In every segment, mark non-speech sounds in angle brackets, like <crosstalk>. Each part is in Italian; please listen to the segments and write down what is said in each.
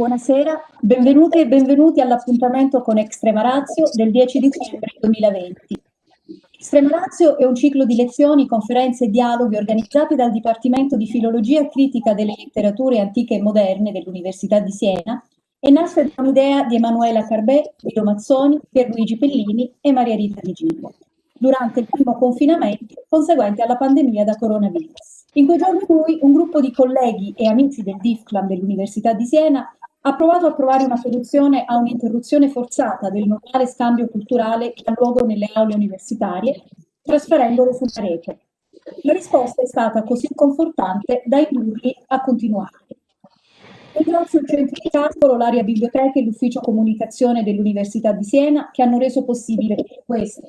Buonasera, benvenute e benvenuti all'appuntamento con Extrema Razio del 10 dicembre 2020. Extrema Razio è un ciclo di lezioni, conferenze e dialoghi organizzati dal Dipartimento di Filologia Critica delle Letterature Antiche e Moderne dell'Università di Siena e nasce da un'idea di Emanuela Carbè, Guido Mazzoni, Pierluigi Pellini e Maria Rita Di Gillo, durante il primo confinamento conseguente alla pandemia da coronavirus. In quei giorni lui, un gruppo di colleghi e amici del DIFCLAM dell'Università di Siena ha provato a trovare una soluzione a un'interruzione forzata del normale scambio culturale che ha luogo nelle aule universitarie, trasferendolo sulla rete. La risposta è stata così confortante da indurli a continuare. Ringrazio il centro di calcolo, l'area biblioteca e l'ufficio comunicazione dell'Università di Siena che hanno reso possibile questo.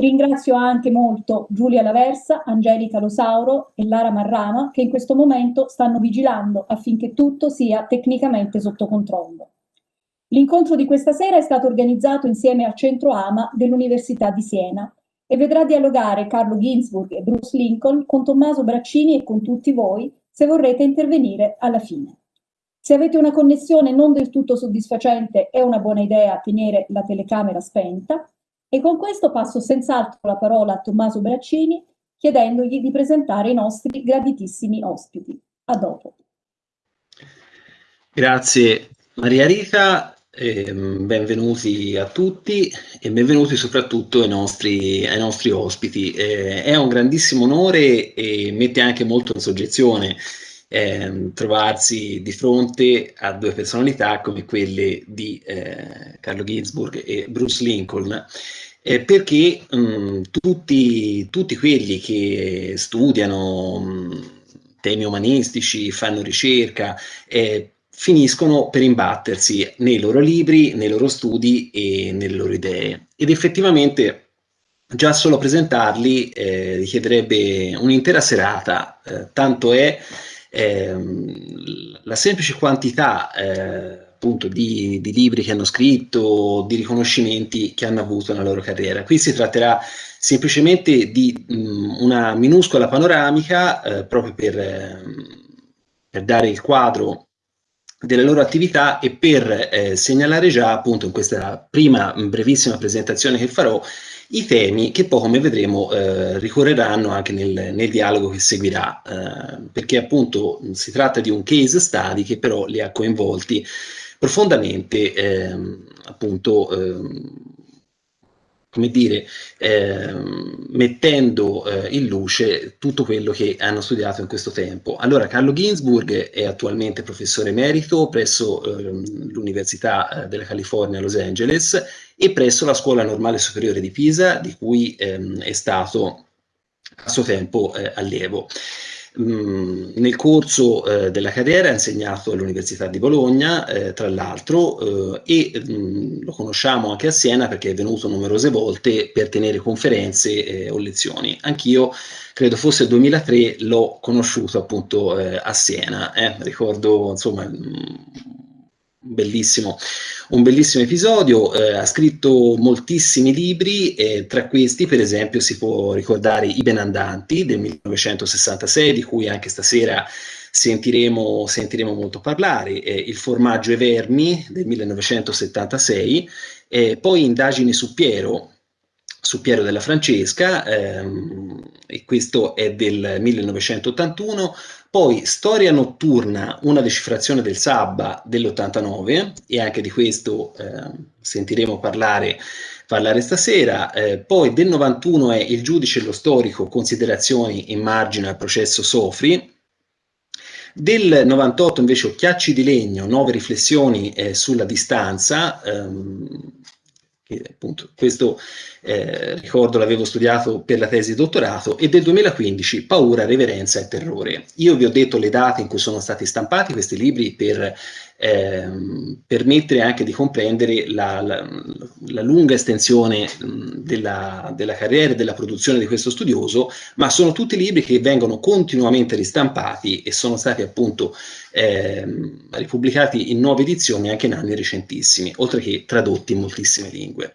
Ringrazio anche molto Giulia Laversa, Angelica Losauro e Lara Marrama che in questo momento stanno vigilando affinché tutto sia tecnicamente sotto controllo. L'incontro di questa sera è stato organizzato insieme al Centro AMA dell'Università di Siena e vedrà dialogare Carlo Ginzburg e Bruce Lincoln con Tommaso Braccini e con tutti voi se vorrete intervenire alla fine. Se avete una connessione non del tutto soddisfacente è una buona idea tenere la telecamera spenta e con questo passo senz'altro la parola a Tommaso Braccini chiedendogli di presentare i nostri graditissimi ospiti. A dopo. Grazie Maria Rita, eh, benvenuti a tutti e benvenuti soprattutto ai nostri, ai nostri ospiti. Eh, è un grandissimo onore e mette anche molto in soggezione eh, trovarsi di fronte a due personalità come quelle di eh, Carlo Ginzburg e Bruce Lincoln, eh, perché mh, mm, tutti, tutti, quelli che studiano mh, mm, temi umanistici, fanno ricerca, eh, finiscono per imbattersi nei loro libri, nei loro studi e nelle loro idee. Ed effettivamente già solo presentarli eh, richiederebbe un'intera serata, eh, tanto è ehm, la semplice quantità eh, appunto di, di, libri che hanno scritto, di riconoscimenti che hanno avuto nella loro carriera. Qui si tratterà semplicemente di mh, una minuscola panoramica eh, proprio per, eh, per, dare il quadro delle loro attività e per eh, segnalare già appunto in questa prima brevissima presentazione che farò i temi che poi come vedremo eh, ricorreranno anche nel, nel, dialogo che seguirà eh, perché appunto si tratta di un case study che però li ha coinvolti profondamente ehm, appunto ehm, come dire, eh, mettendo eh, in luce tutto quello che hanno studiato in questo tempo. Allora, Carlo Ginzburg è attualmente professore emerito presso eh, l'Università della California a Los Angeles e presso la Scuola Normale Superiore di Pisa, di cui ehm, è stato a suo tempo eh, allievo. Mm, nel corso eh, della carriera ha insegnato all'Università di Bologna, eh, tra l'altro, eh, e mh, mm, lo conosciamo anche a Siena perché è venuto numerose volte per tenere conferenze eh, o lezioni. Anch'io, credo fosse il 2003, l'ho conosciuto appunto eh, a Siena. Eh. Ricordo, insomma, mh, mm, bellissimo, un bellissimo episodio, eh, ha scritto moltissimi libri, e tra questi per esempio si può ricordare I Benandanti del 1966, di cui anche stasera sentiremo, sentiremo molto parlare, eh, Il formaggio e vermi del 1976, eh, poi Indagini su Piero, su Piero della Francesca, ehm, e questo è del 1981, poi Storia notturna, una decifrazione del Sabba dell'89, e anche di questo eh, sentiremo parlare, parlare stasera. Eh, poi del 91 è Il giudice e lo storico, considerazioni in margine al processo Sofri. Del 98 invece Occhiacci di legno, nuove riflessioni eh, sulla distanza, ehm, che appunto questo eh, ricordo l'avevo studiato per la tesi di dottorato, e del 2015 Paura, Reverenza e Terrore. Io vi ho detto le date in cui sono stati stampati questi libri per ehm, permettere anche di comprendere la, la, la lunga estensione della, della, carriera e della produzione di questo studioso, ma sono tutti libri che vengono continuamente ristampati e sono stati appunto ehm, ripubblicati in nuove edizioni anche in anni recentissimi, oltre che tradotti in moltissime lingue.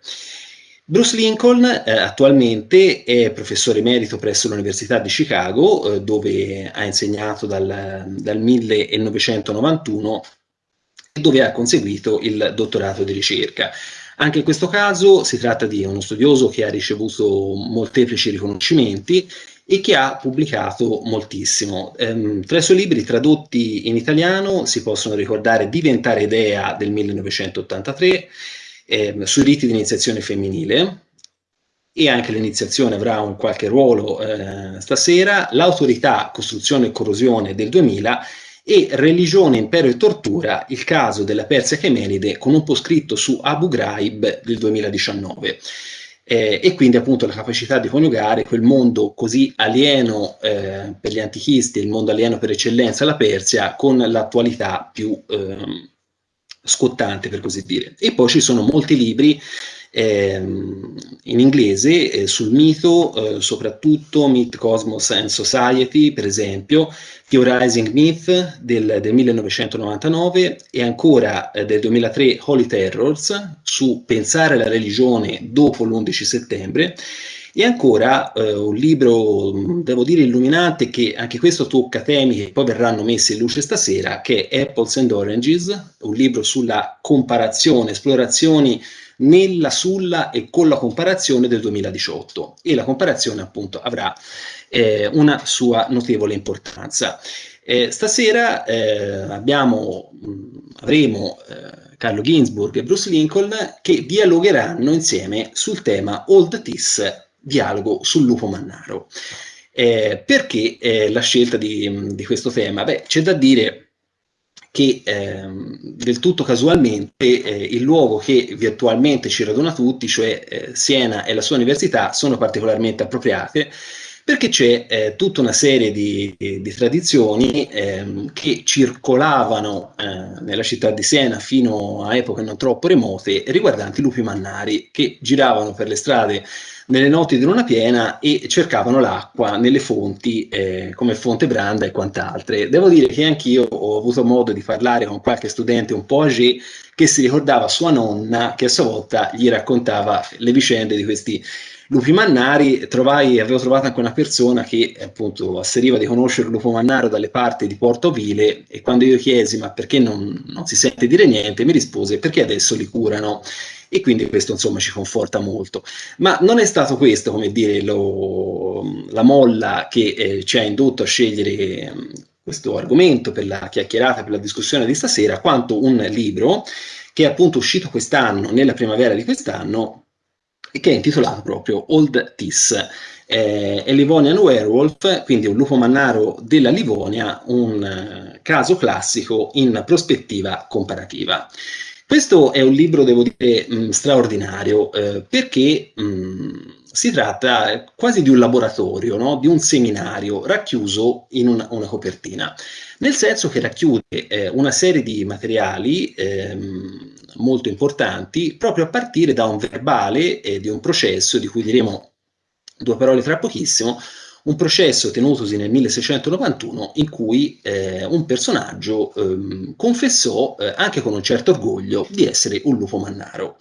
Bruce Lincoln eh, attualmente è professore emerito presso l'Università di Chicago, eh, dove ha insegnato dal, dal 1991 dove ha conseguito il dottorato di ricerca. Anche in questo caso si tratta di uno studioso che ha ricevuto molteplici riconoscimenti e che ha pubblicato moltissimo. Ehm, tra i suoi libri tradotti in italiano si possono ricordare Diventare idea del 1983, ehm, sui riti di iniziazione femminile, e anche l'iniziazione avrà un qualche ruolo eh, stasera, l'autorità, costruzione e corrosione del 2000 e Religione, Impero e Tortura, il caso della Persia Chemenide con un po' scritto su Abu Ghraib del 2019. Eh, e quindi appunto la capacità di coniugare quel mondo così alieno eh, per gli antichisti, il mondo alieno per eccellenza, la Persia, con l'attualità più eh, scottante per così dire. E poi ci sono molti libri ehm, in inglese eh, sul mito, eh, soprattutto Myth, Cosmos and Society, per esempio, Theorizing Myth del, del 1999 e ancora eh, del 2003 Holy Terrors su pensare la religione dopo l'11 settembre e ancora eh, un libro, devo dire, illuminante, che anche questo tocca temi che poi verranno messi in luce stasera, che è Apples and Oranges, un libro sulla comparazione, esplorazioni nella, sulla e con la comparazione del 2018 e la comparazione appunto avrà eh, una sua notevole importanza. Eh, stasera eh, abbiamo, mh, avremo eh, Carlo Ginzburg e Bruce Lincoln che dialogheranno insieme sul tema Old Tis, dialogo sul lupo mannaro. Eh, perché la scelta di, di questo tema? Beh, c'è da dire che ehm, del tutto casualmente eh, il luogo che virtualmente ci raduna tutti, cioè eh, Siena e la sua università, sono particolarmente appropriate perché c'è eh, tutta una serie di, di, di tradizioni ehm, che circolavano eh, nella città di Siena fino a epoche non troppo remote riguardanti i lupi mannari che giravano per le strade nelle notti di luna piena e cercavano l'acqua nelle fonti eh, come Fonte Branda e quant'altre. Devo dire che anch'io ho avuto modo di parlare con qualche studente un po' âgé che si ricordava sua nonna che a sua volta gli raccontava le vicende di questi lupi mannari. Trovai, avevo trovato anche una persona che appunto asseriva di conoscere lupo mannaro dalle parti di Porto Vile e quando io chiesi ma perché non, non si sente dire niente mi rispose perché adesso li curano e quindi questo insomma ci conforta molto. Ma non è stato questo, come dire, lo, la molla che eh, ci ha indotto a scegliere mm, questo argomento per la chiacchierata, per la discussione di stasera, quanto un libro che è appunto uscito quest'anno, nella primavera di quest'anno, che è intitolato proprio Old Tis. Eh, è Livonian Werewolf, quindi un lupo mannaro della Livonia, un eh, caso classico in prospettiva comparativa. Questo è un libro, devo dire, mh, straordinario, eh, perché mh, si tratta quasi di un laboratorio, no? di un seminario racchiuso in una, una copertina, nel senso che racchiude eh, una serie di materiali ehm, molto importanti proprio a partire da un verbale e di un processo di cui diremo due parole tra pochissimo, un processo tenutosi nel 1691 in cui eh, un personaggio eh, confessò, eh, anche con un certo orgoglio, di essere un lupo mannaro.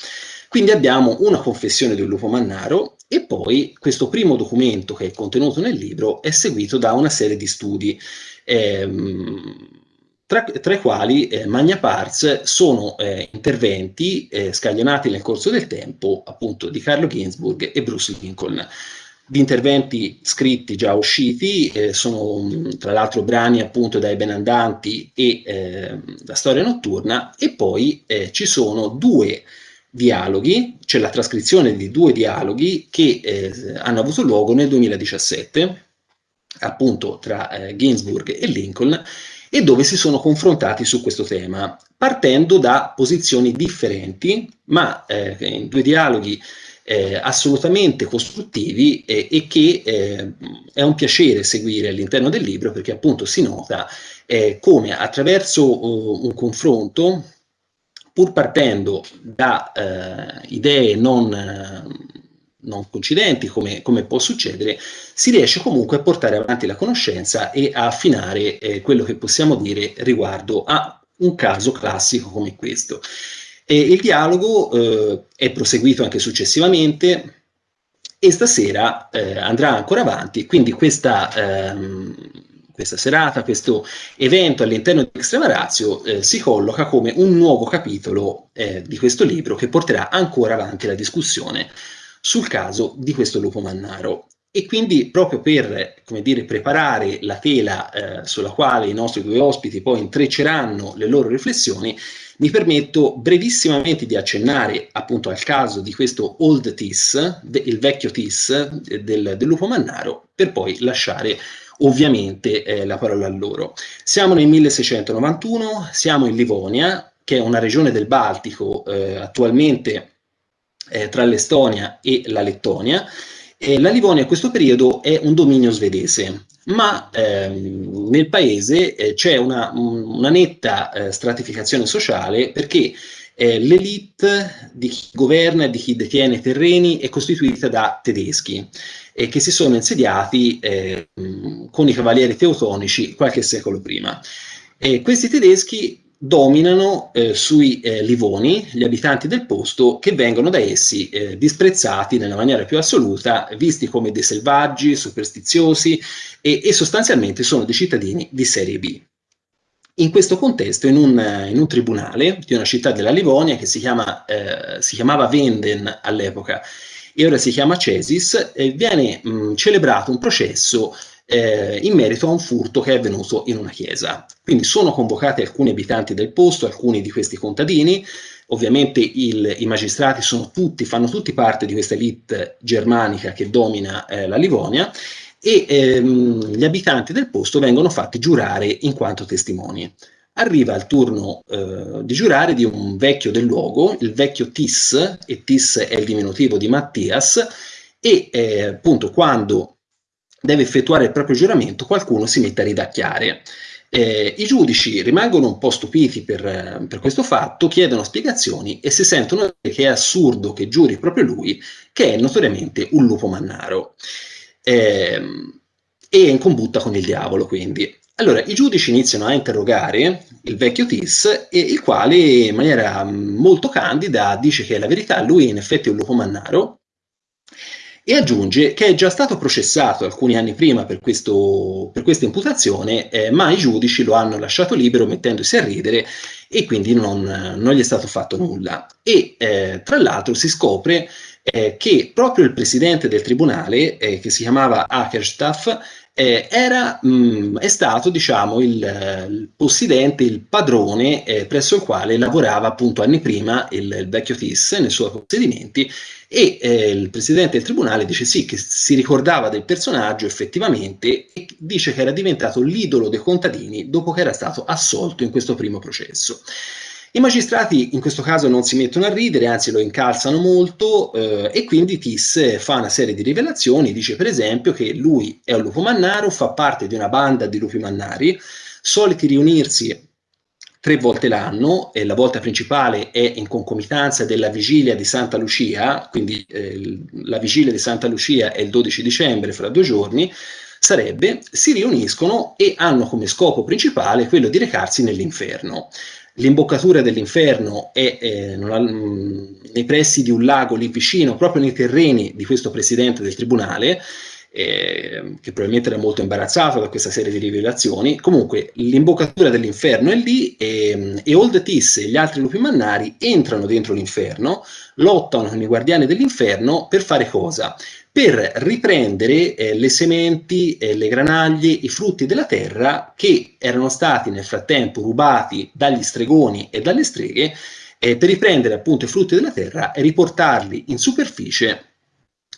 Quindi abbiamo una confessione un lupo mannaro e poi questo primo documento che è contenuto nel libro è seguito da una serie di studi. Ehm, tra, tra, i quali eh, Magna Pars sono eh, interventi eh, scaglionati nel corso del tempo appunto di Carlo Ginzburg e Bruce Lincoln. Di interventi scritti già usciti, eh, sono tra l'altro brani appunto dai Benandanti e eh, la storia notturna, e poi eh, ci sono due dialoghi, c'è la trascrizione di due dialoghi che eh, hanno avuto luogo nel 2017, appunto tra eh, Ginsburg e Lincoln, e dove si sono confrontati su questo tema, partendo da posizioni differenti, ma eh, in due dialoghi eh, assolutamente costruttivi eh, e che eh, è un piacere seguire all'interno del libro perché appunto si nota eh, come attraverso uh, un confronto, pur partendo da eh, idee non, non coincidenti come, come, può succedere, si riesce comunque a portare avanti la conoscenza e a affinare eh, quello che possiamo dire riguardo a un caso classico come questo. E il dialogo eh, è proseguito anche successivamente e stasera eh, andrà ancora avanti, quindi questa, ehm, questa serata, questo evento all'interno di Extrema Razio eh, si colloca come un nuovo capitolo eh, di questo libro che porterà ancora avanti la discussione sul caso di questo lupo mannaro. E quindi proprio per come dire, preparare la tela eh, sulla quale i nostri due ospiti poi intrecceranno le loro riflessioni, mi permetto brevissimamente di accennare appunto al caso di questo Old Tis, il vecchio Tis eh, del, del lupo mannaro, per poi lasciare ovviamente eh, la parola a loro. Siamo nel 1691, siamo in Livonia, che è una regione del Baltico eh, attualmente eh, tra l'Estonia e la Lettonia, eh, la Livonia a questo periodo è un dominio svedese, ma ehm, nel paese eh, c'è una, una, netta eh, stratificazione sociale perché eh, l'elite di chi governa e di chi detiene terreni è costituita da tedeschi eh, che si sono insediati eh, con i cavalieri teutonici qualche secolo prima. questi tedeschi dominano eh, sui eh, Livoni, gli abitanti del posto, che vengono da essi eh, disprezzati nella maniera più assoluta, visti come dei selvaggi, superstiziosi e, e sostanzialmente sono dei cittadini di serie B. In questo contesto, in un, in un, tribunale di una città della Livonia che si, chiama, eh, si chiamava Venden all'epoca e ora si chiama Cesis, eh, viene mh, celebrato un processo eh, in merito a un furto che è avvenuto in una chiesa. Quindi sono convocati alcuni abitanti del posto, alcuni di questi contadini, ovviamente il, i magistrati tutti, fanno tutti parte di questa elite germanica che domina eh, la Livonia e ehm, gli abitanti del posto vengono fatti giurare in quanto testimoni. Arriva il turno eh, di giurare di un vecchio del luogo, il vecchio Tis, e Tis è il diminutivo di Mattias, e eh, appunto quando deve effettuare il proprio giuramento, qualcuno si mette a ridacchiare. Eh, I giudici rimangono un po' stupiti per, per, questo fatto, chiedono spiegazioni e si sentono che è assurdo che giuri proprio lui, che è notoriamente un lupo mannaro. Eh, e è in combutta con il diavolo, quindi. Allora, i giudici iniziano a interrogare il vecchio Tis, e il quale in maniera molto candida dice che la verità lui in effetti è un lupo mannaro, e aggiunge che è già stato processato alcuni anni prima per, questo, per questa imputazione, eh, ma i giudici lo hanno lasciato libero mettendosi a ridere e quindi non, non gli è stato fatto nulla. E eh, tra l'altro si scopre eh, che proprio il presidente del tribunale, eh, che si chiamava Akerstaff, eh, era, mh, mm, è stato diciamo, il, il, possidente, il padrone eh, presso il quale lavorava appunto anni prima il, il vecchio Tis nei suoi possedimenti e eh, il presidente del tribunale dice sì che si ricordava del personaggio effettivamente e dice che era diventato l'idolo dei contadini dopo che era stato assolto in questo primo processo. I magistrati in questo caso non si mettono a ridere, anzi lo incalzano molto eh, e quindi Tis fa una serie di rivelazioni, dice per esempio che lui è un lupo mannaro, fa parte di una banda di lupi mannari, soliti riunirsi tre volte l'anno e la volta principale è in concomitanza della vigilia di Santa Lucia, quindi eh, la vigilia di Santa Lucia è il 12 dicembre, fra due giorni, sarebbe, si riuniscono e hanno come scopo principale quello di recarsi nell'inferno. L'imboccatura dell'inferno è eh, mh, nei pressi di un lago lì vicino, proprio nei terreni di questo presidente del tribunale, eh, che probabilmente era molto imbarazzato da questa serie di rivelazioni. Comunque, l'imboccatura dell'inferno è lì e, e Old Tis e gli altri lupi mannari entrano dentro l'inferno, lottano con i guardiani dell'inferno per fare cosa? Per riprendere eh, le sementi, eh, le granaglie, i frutti della terra che erano stati nel frattempo rubati dagli stregoni e dalle streghe, eh, per riprendere appunto i frutti della terra e riportarli in superficie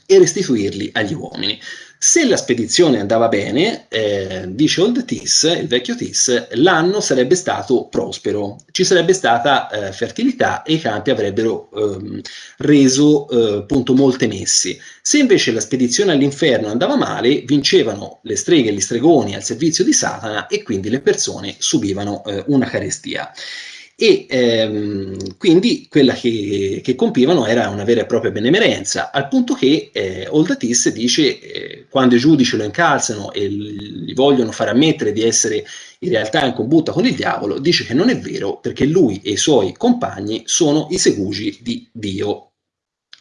e restituirli agli uomini. Se la spedizione andava bene, eh, dice Old Tis, il vecchio Tis, l'anno sarebbe stato prospero, ci sarebbe stata eh, fertilità e i campi avrebbero ehm, reso eh, appunto molte messi. Se invece la spedizione all'inferno andava male, vincevano le streghe e gli stregoni al servizio di Satana e quindi le persone subivano eh, una carestia e ehm, quindi quella che, che, compivano era una vera e propria benemerenza, al punto che eh, Oldatis dice, eh, quando i giudici lo incalzano e gli vogliono far ammettere di essere in realtà in combutta con il diavolo, dice che non è vero perché lui e i suoi compagni sono i segugi di Dio.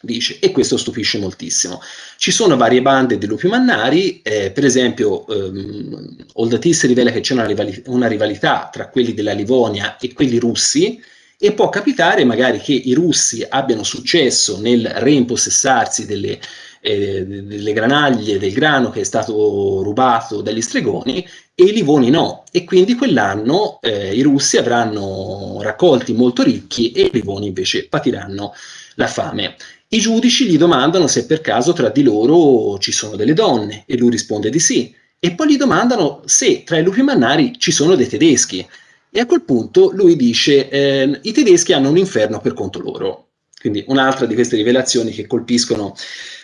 Dice, e questo stupisce moltissimo. Ci sono varie bande di lupi mannari, eh, per esempio ehm, Oldatis rivela che c'è una, rivali una, rivalità tra quelli della Livonia e quelli russi, e può capitare magari che i russi abbiano successo nel reimpossessarsi delle, eh, delle granaglie del grano che è stato rubato dagli stregoni e i livoni no, e quindi quell'anno eh, i russi avranno raccolti molto ricchi e i livoni invece patiranno la fame. I giudici gli domandano se per caso tra di loro ci sono delle donne e lui risponde di sì. E poi gli domandano se tra i lupi mannari ci sono dei tedeschi. E a quel punto lui dice eh, i tedeschi hanno un inferno per conto loro. Quindi un'altra di queste rivelazioni che colpiscono,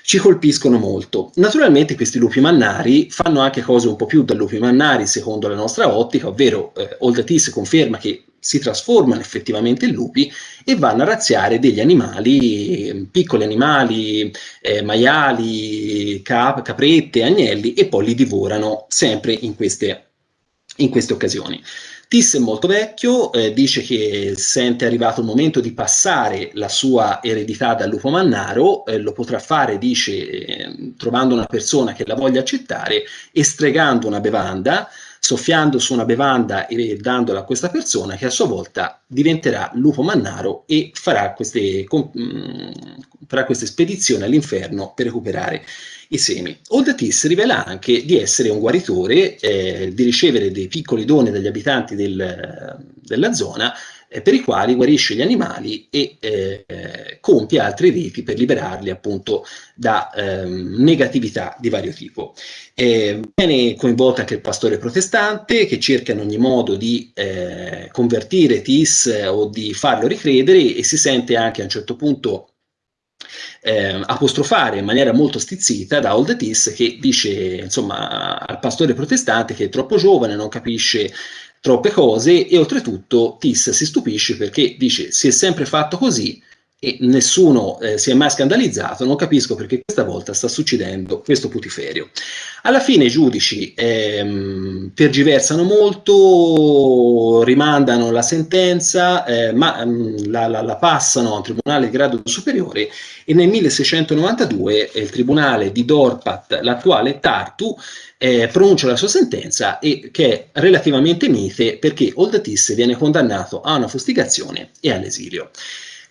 ci colpiscono molto. Naturalmente questi lupi mannari fanno anche cose un po' più da lupi mannari secondo la nostra ottica, ovvero eh, Oldatis conferma che si trasformano effettivamente in lupi e vanno a razziare degli animali, piccoli animali, eh, maiali, cap caprette, agnelli e poi li divorano sempre in queste, in queste occasioni. Tis è molto vecchio, eh, dice che sente arrivato il momento di passare la sua eredità dal lupo mannaro, eh, lo potrà fare, dice, eh, trovando una persona che la voglia accettare e stregando una bevanda, soffiando su una bevanda e dandola a questa persona che a sua volta diventerà lupo mannaro e farà queste, mm, farà queste spedizioni all'inferno per recuperare i semi. Oldatis rivela anche di essere un guaritore, eh, di ricevere dei piccoli doni dagli abitanti del, della zona eh, per i quali guarisce gli animali e eh, compie altri riti per liberarli appunto da ehm, negatività di vario tipo. Eh, viene coinvolto anche il pastore protestante che cerca in ogni modo di eh, convertire Tis o di farlo ricredere e si sente anche a un certo punto eh, apostrofare in maniera molto stizzita da Old Tis che dice insomma al pastore protestante che è troppo giovane, non capisce troppe cose e oltretutto Tis si stupisce perché dice si è sempre fatto così e nessuno eh, si è mai scandalizzato, non capisco perché questa volta sta succedendo questo putiferio. Alla fine i giudici ehm, tergiversano molto, rimandano la sentenza, eh, ma ehm, la, la, la, passano a un tribunale di grado superiore e nel 1692 il tribunale di Dorpat, l'attuale Tartu, eh, pronuncia la sua sentenza e che è relativamente mite perché Oldatis viene condannato a una fustigazione e all'esilio.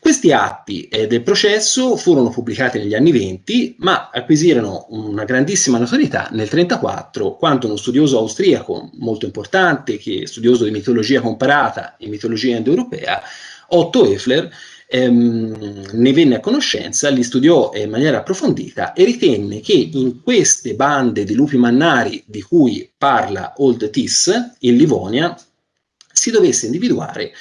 Questi atti eh, del processo furono pubblicati negli anni 20, ma acquisirono una grandissima notorietà nel 1934, quando uno studioso austriaco molto importante, che è studioso di mitologia comparata e mitologia indoeuropea, Otto Effler, ehm, ne venne a conoscenza, li studiò in maniera approfondita e ritenne che in queste bande di lupi mannari di cui parla Old Tis, in Livonia, si dovesse individuare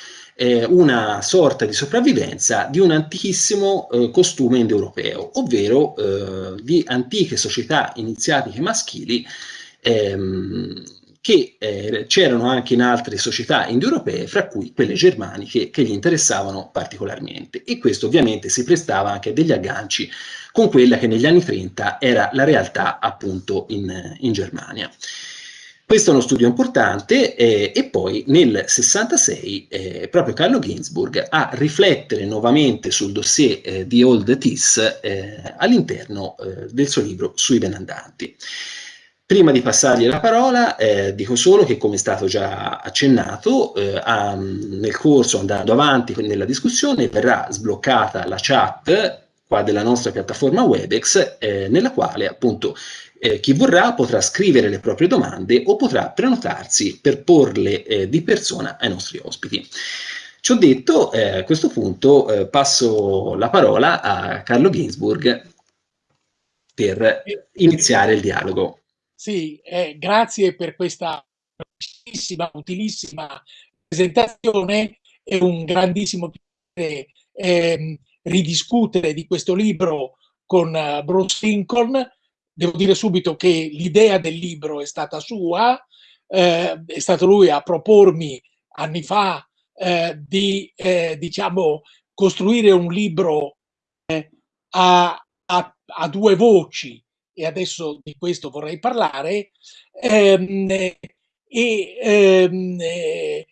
eh, una sorta di sopravvivenza di un antichissimo eh, costume indoeuropeo, ovvero eh, di antiche società iniziatiche maschili ehm, che eh, c'erano anche in altre società indoeuropee, fra cui quelle germaniche, che gli interessavano particolarmente. E questo ovviamente si prestava anche a degli agganci con quella che negli anni 30 era la realtà appunto in, in Germania. Questo è uno studio importante eh, e poi nel 66 eh, proprio Carlo Ginzburg a riflettere nuovamente sul dossier eh, di Old Tis eh, all'interno eh, del suo libro sui benandanti. Prima di passargli la parola, eh, dico solo che, come è stato già accennato, a, nel corso, andando avanti nella discussione, verrà sbloccata la chat qua della nostra piattaforma Webex, nella quale appunto eh, chi vorrà potrà scrivere le proprie domande o potrà prenotarsi per porle eh, di persona ai nostri ospiti. Ciò detto, eh, a questo punto eh, passo la parola a Carlo Ginsburg per iniziare il dialogo. Sì, eh, grazie per questa utilissima, utilissima presentazione. È un grandissimo piacere ehm, ridiscutere di questo libro con uh, Bruce Lincoln devo dire subito che l'idea del libro è stata sua, eh, è stato lui a propormi anni fa eh, di eh, diciamo, costruire un libro eh, a, a, a, due voci. E adesso di questo vorrei parlare. Ehm, e ehm, eh,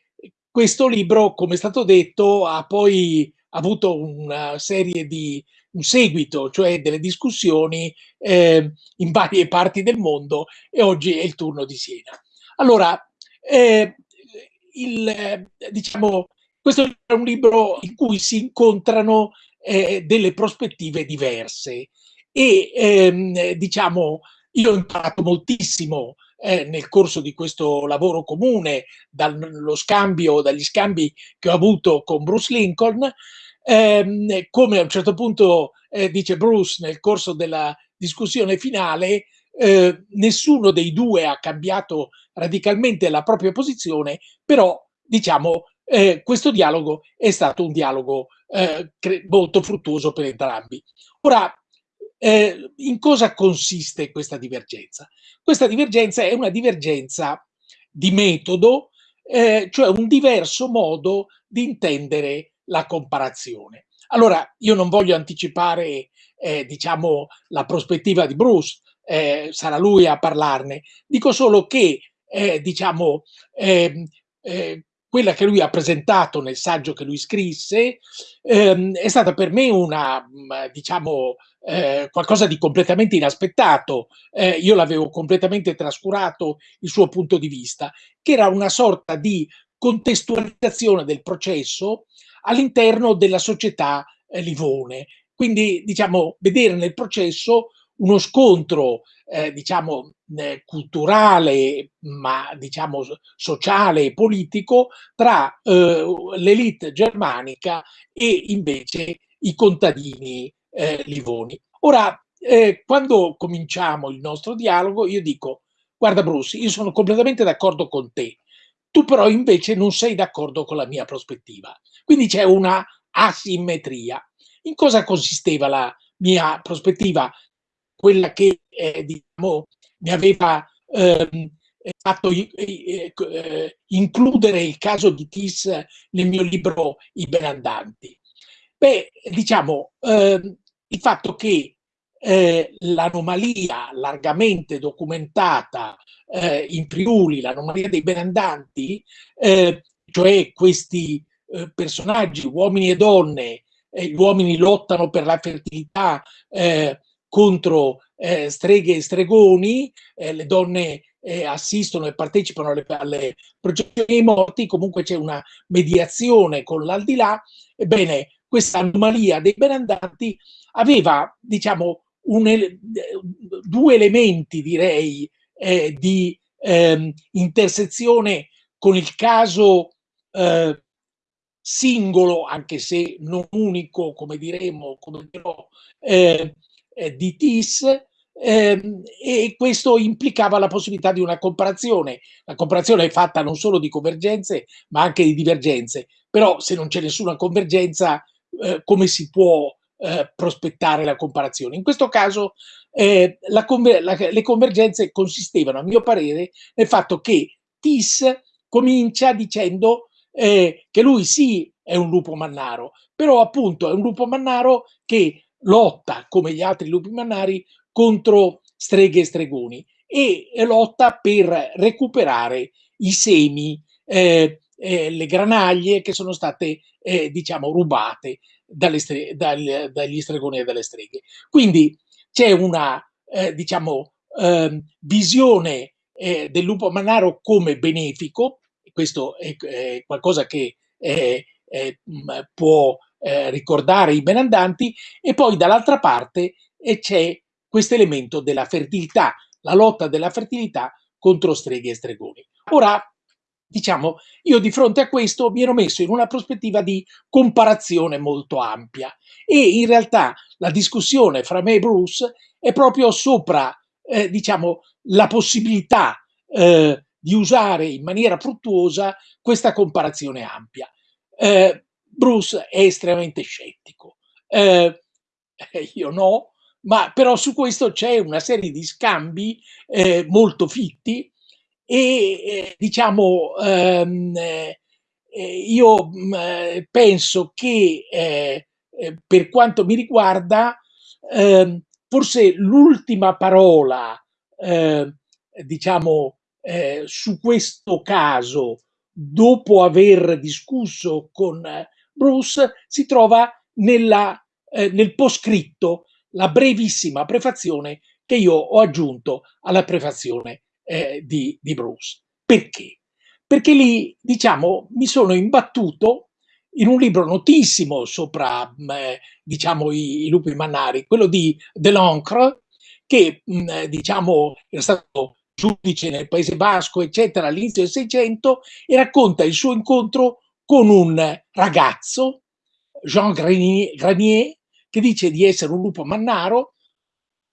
questo libro come è stato detto ha poi avuto una serie di un seguito, cioè delle discussioni eh, in varie parti del mondo e oggi è il turno di Siena. Allora, eh, il, diciamo, questo è un libro in cui si incontrano eh, delle prospettive diverse e ehm, diciamo io ho imparato moltissimo eh, nel corso di questo lavoro comune, dallo scambio, dagli scambi che ho avuto con Bruce Lincoln, ehm, come a un certo punto eh, dice Bruce nel corso della discussione finale, eh, nessuno dei due ha cambiato radicalmente la propria posizione, però diciamo eh, questo dialogo è stato un dialogo eh, molto fruttuoso per entrambi. Ora, eh, in cosa consiste questa divergenza? Questa divergenza è una divergenza di metodo, eh, cioè un diverso modo di intendere la comparazione. Allora, io non voglio anticipare, eh, diciamo, la prospettiva di Bruce, eh, sarà lui a parlarne. Dico solo che, eh, diciamo, ehm, eh, quella che lui ha presentato nel saggio che lui scrisse ehm, è stata per me una, mm, diciamo, eh, qualcosa di completamente inaspettato. Eh, io l'avevo completamente trascurato il suo punto di vista, che era una sorta di contestualizzazione del processo all'interno della società eh, Livone. Quindi, diciamo, vedere nel processo uno scontro, eh, diciamo, eh, culturale, ma diciamo sociale e politico tra eh, l'elite germanica e invece i contadini eh, livoni. Ora, eh, quando cominciamo il nostro dialogo, io dico, guarda Bruce, io sono completamente d'accordo con te, tu però invece non sei d'accordo con la mia prospettiva. Quindi c'è una asimmetria. In cosa consisteva la mia prospettiva? Quella che eh, diciamo, mi aveva ehm, fatto eh, eh, includere il caso di Tis nel mio libro I benandanti. Beh, diciamo, ehm, il fatto che eh, l'anomalia largamente documentata eh, in Friuli, l'anomalia dei benandanti, eh, cioè questi eh, personaggi, uomini e donne, gli uomini lottano per la fertilità eh, contro eh, streghe e stregoni, le donne assistono e partecipano alle, alle processioni dei morti, comunque c'è una mediazione con l'aldilà, ebbene questa anomalia dei benandanti aveva, diciamo, un, due elementi, direi, eh, di eh, intersezione con il caso eh, singolo, anche se non unico, come diremo, come dirò, eh, eh, di TIS, ehm, e questo implicava la possibilità di una comparazione. La comparazione è fatta non solo di convergenze, ma anche di divergenze. Però se non c'è nessuna convergenza, eh, come si può eh, prospettare la comparazione. In questo caso eh, la conver la, le convergenze consistevano, a mio parere, nel fatto che Tis comincia dicendo eh, che lui sì è un lupo mannaro, però appunto è un lupo mannaro che lotta, come gli altri lupi mannari, contro streghe e stregoni e lotta per recuperare i semi, eh, eh, le granaglie che sono state, eh, diciamo, rubate dalle stre- dal, dagli stregoni e dalle streghe. Quindi c'è una, eh, diciamo, eh, visione eh, del lupo manaro come benefico, questo è, è qualcosa che può eh, ricordare i benandanti, e poi dall'altra parte c'è questo elemento della fertilità, la lotta della fertilità contro streghe e stregoni. Ora, diciamo, io di fronte a questo mi ero messo in una prospettiva di comparazione molto ampia e in realtà la discussione fra me e Bruce è proprio sopra, eh, diciamo, la possibilità eh, di usare in maniera fruttuosa questa comparazione ampia. Eh, Bruce è estremamente scettico, eh, io no, ma però su questo c'è una serie di scambi eh, molto fitti e eh, diciamo ehm, eh, io mm, penso che eh, eh, per quanto mi riguarda ehm, forse l'ultima parola ehm, diciamo eh, su questo caso dopo aver discusso con Bruce si trova nella eh, nel poscritto la brevissima prefazione che io ho aggiunto alla prefazione eh, di, di Bruce. Perché? Perché lì, diciamo, mi sono imbattuto in un libro notissimo sopra, eh, diciamo, i, i, lupi mannari, quello di Delancre, che, mh, eh, diciamo, era stato giudice nel Paese Basco, eccetera, all'inizio del Seicento, e racconta il suo incontro con un ragazzo, Jean Granier, che dice di essere un lupo mannaro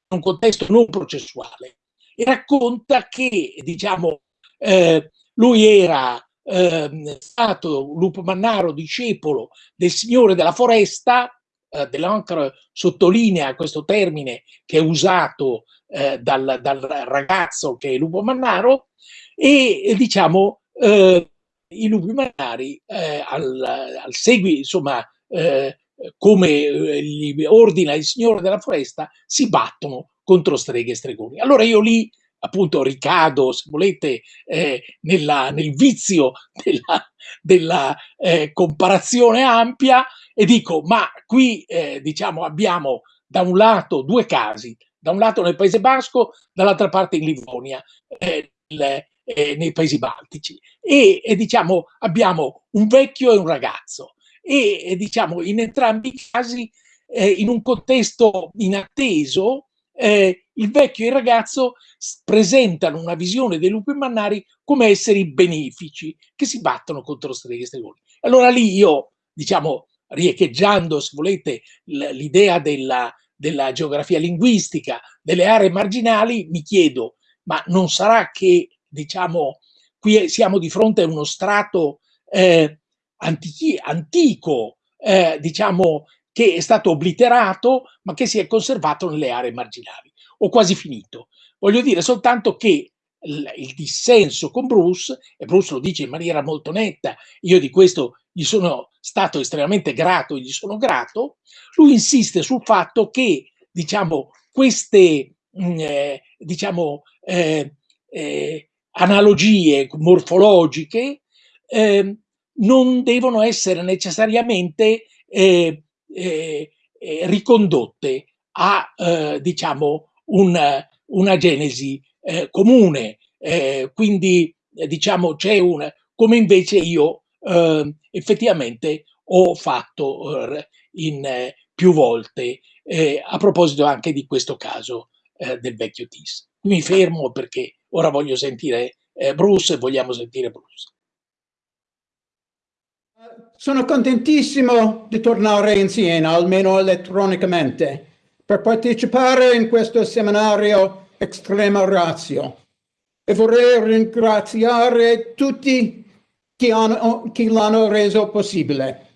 in un contesto non processuale racconta che, diciamo, eh, lui era eh, stato lupo mannaro discepolo del signore della foresta, eh, Delancre sottolinea questo termine che è usato eh, dal, dal, ragazzo che è lupo mannaro e diciamo eh, i lupi mannari eh, al, al segui, insomma, eh, come gli ordina il signore della foresta, si battono contro streghe e stregoni. Allora io lì appunto ricado, se volete, eh, nella, nel vizio <laughs> della, della eh, comparazione ampia e dico, ma qui eh, diciamo abbiamo da un lato due casi, da un lato nel Paese Basco, dall'altra parte in Livonia, eh, le, eh, nei Paesi Baltici. E, e, diciamo abbiamo un vecchio e un ragazzo e, e diciamo in entrambi i casi eh, in un contesto inatteso eh, il vecchio e il ragazzo presentano una visione dei lupi mannari come esseri benefici che si battono contro stregoni. Allora lì io, diciamo, riecheggiando, se volete, l'idea della, della geografia linguistica, delle aree marginali, mi chiedo, ma non sarà che, diciamo, qui siamo di fronte a uno strato eh, antichi, antico, eh, diciamo, che è stato obliterato, ma che si è conservato nelle aree marginali. Ho quasi finito. Voglio dire soltanto che il, dissenso con Bruce, e Bruce lo dice in maniera molto netta, io di questo gli sono stato estremamente grato, gli sono grato, lui insiste sul fatto che, diciamo, queste, mm, eh, diciamo, eh, eh, analogie morfologiche eh, non devono essere necessariamente eh, ricondotte a eh, diciamo un, una genesi eh, comune. Eh, quindi diciamo c'è un come invece io effettivamente ho fatto in più volte a proposito anche di questo caso del vecchio Tis. Mi fermo perché ora voglio sentire Bruce e vogliamo sentire Bruce. Sono contentissimo di tornare in Siena, almeno elettronicamente, per partecipare in questo seminario Extrema Ratio. E vorrei ringraziare tutti chi, l'hanno reso possibile.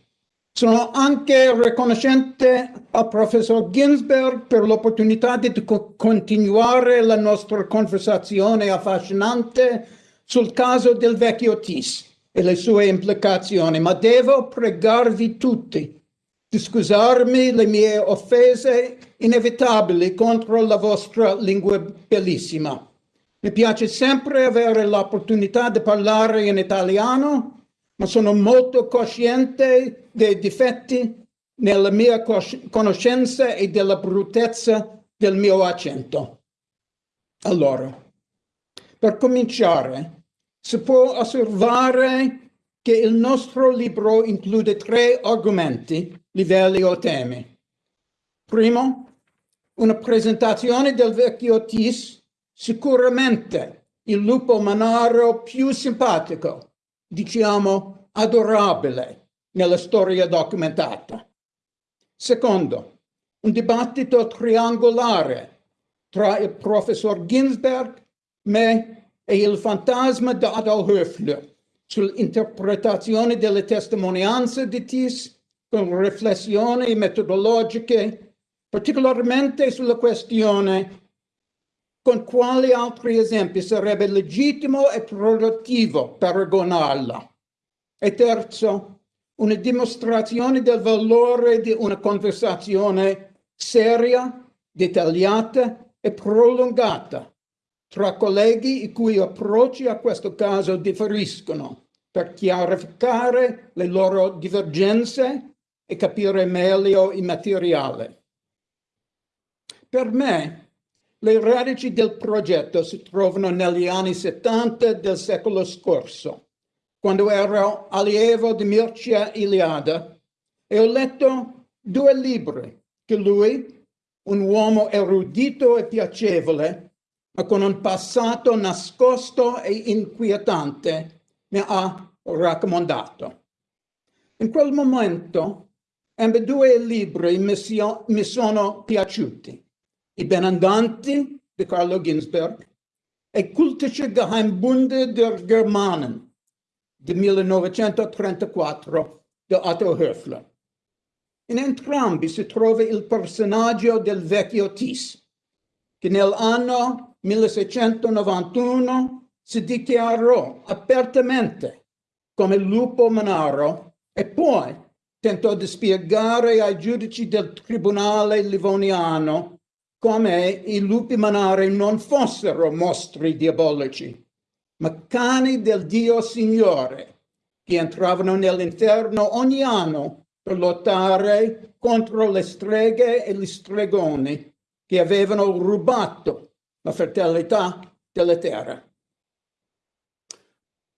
Sono anche riconoscente al professor Ginsberg per l'opportunità di continuare la nostra conversazione affascinante sul caso del vecchio Tis e le sue implicazioni, ma devo pregarvi tutti di scusarmi le mie offese inevitabili contro la vostra lingua bellissima. Mi piace sempre avere l'opportunità di parlare in italiano, ma sono molto cosciente dei difetti nella mia conoscenza e della bruttezza del mio accento. Allora, per cominciare, si può osservare che il nostro libro include tre argomenti, livelli o temi. Primo, una presentazione del vecchio Tis, sicuramente il lupo manaro più simpatico, diciamo adorabile, nella storia documentata. Secondo, un dibattito triangolare tra il professor Ginsberg, me e il fantasma di Adolf Höfler sull'interpretazione delle testimonianze di Tis con riflessioni metodologiche, particolarmente sulla questione con quali altri esempi sarebbe legittimo e produttivo paragonarla. E terzo, una dimostrazione del valore di una conversazione seria, dettagliata e prolungata tra colleghi i cui approcci a questo caso differiscono per chiarificare le loro divergenze e capire meglio il materiale. Per me, le radici del progetto si trovano negli anni 70 del secolo scorso, quando ero allievo di Mircea Iliada e ho letto due libri che lui, un uomo erudito e piacevole, con un passato nascosto e inquietante, mi ha raccomandato. In quel momento, ambedue libri mi, mi sono piaciuti. I Benandanti di Carlo Ginzberg e Kultische Geheimbunde der Germanen di 1934 di Otto Höfler. In entrambi si trova il personaggio del vecchio Tis, che nell'anno 1691 si dichiarò apertamente come lupo manaro e poi tentò di spiegare ai giudici del tribunale livoniano come i lupi manari non fossero mostri diabolici, ma cani del Dio Signore, che entravano nell'interno ogni anno per lottare contro le streghe e gli stregoni che avevano rubato la fertilità della terra.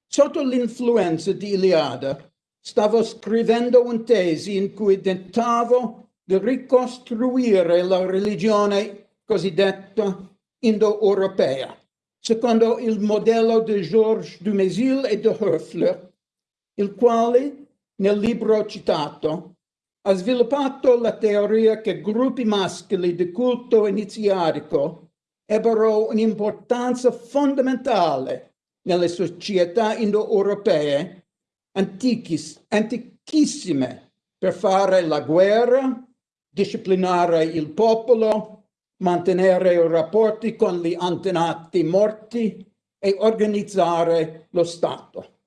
Sotto l'influenza di Iliada, stavo scrivendo un tesi in cui tentavo di ricostruire la religione cosiddetta indo-europea, secondo il modello di Georges Dumézil e de Höfler, il quale, nel libro citato, ha sviluppato la teoria che gruppi maschili di culto iniziatico ebbero un'importanza fondamentale nelle società indo-europee antichissime per fare la guerra, disciplinare il popolo, mantenere rapporti con gli antenati morti e organizzare lo Stato.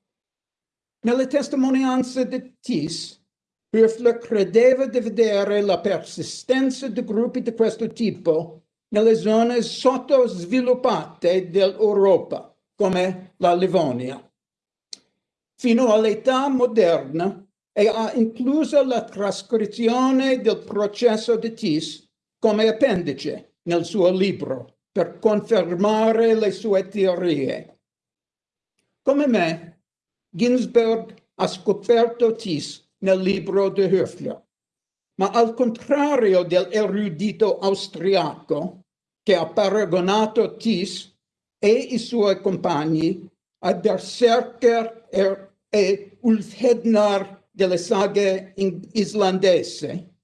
Nelle testimonianze di Tis, Höfler credeva di vedere la persistenza di gruppi di questo tipo nelle zone sottosviluppate dell'Europa, come la Livonia. Fino all'età moderna, e ha incluso la trascrizione del processo di Tis come appendice nel suo libro per confermare le sue teorie. Come me, Ginsberg ha scoperto Tis nel libro di Höfler, ma al contrario dell'erudito austriaco che ha paragonato Tis e i suoi compagni a Berserker e Ulfhednar delle saghe islandese,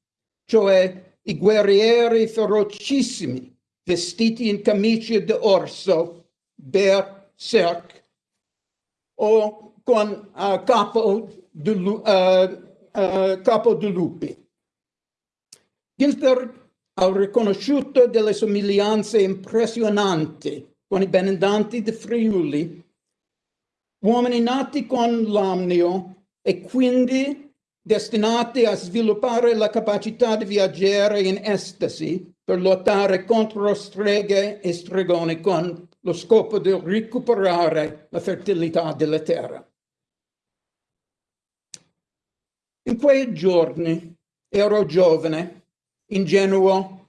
cioè i guerrieri ferocissimi vestiti in camicie d'orso, berserk, o con uh, capo, di, uh, uh, lupi. Ginsberg ha riconosciuto delle somiglianze impressionanti con i benandanti di Friuli, uomini nati con l'amnio e quindi destinati a sviluppare la capacità di viaggiare in estasi per lottare contro streghe e stregoni con lo scopo di recuperare la fertilità della terra. In quei giorni ero giovane, ingenuo,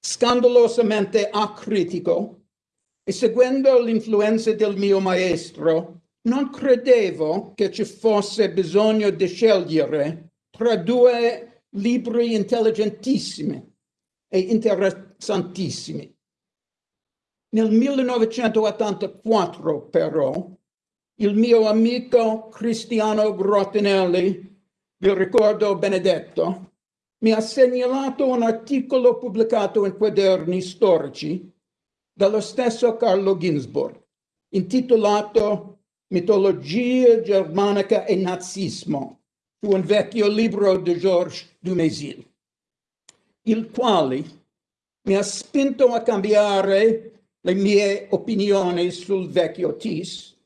scandalosamente acritico e seguendo l'influenza del mio maestro non credevo che ci fosse bisogno di scegliere tra due libri intelligentissimi e interessantissimi. Nel 1984, però, il mio amico Cristiano Grottinelli, vi ricordo benedetto, mi ha segnalato un articolo pubblicato in quaderni storici dallo stesso Carlo Ginzburg, intitolato Mitologia germanica e nazismo, su un vecchio libro di Georges Dumézil, il quale mi ha spinto a cambiare le mie opinioni sul vecchio Tis,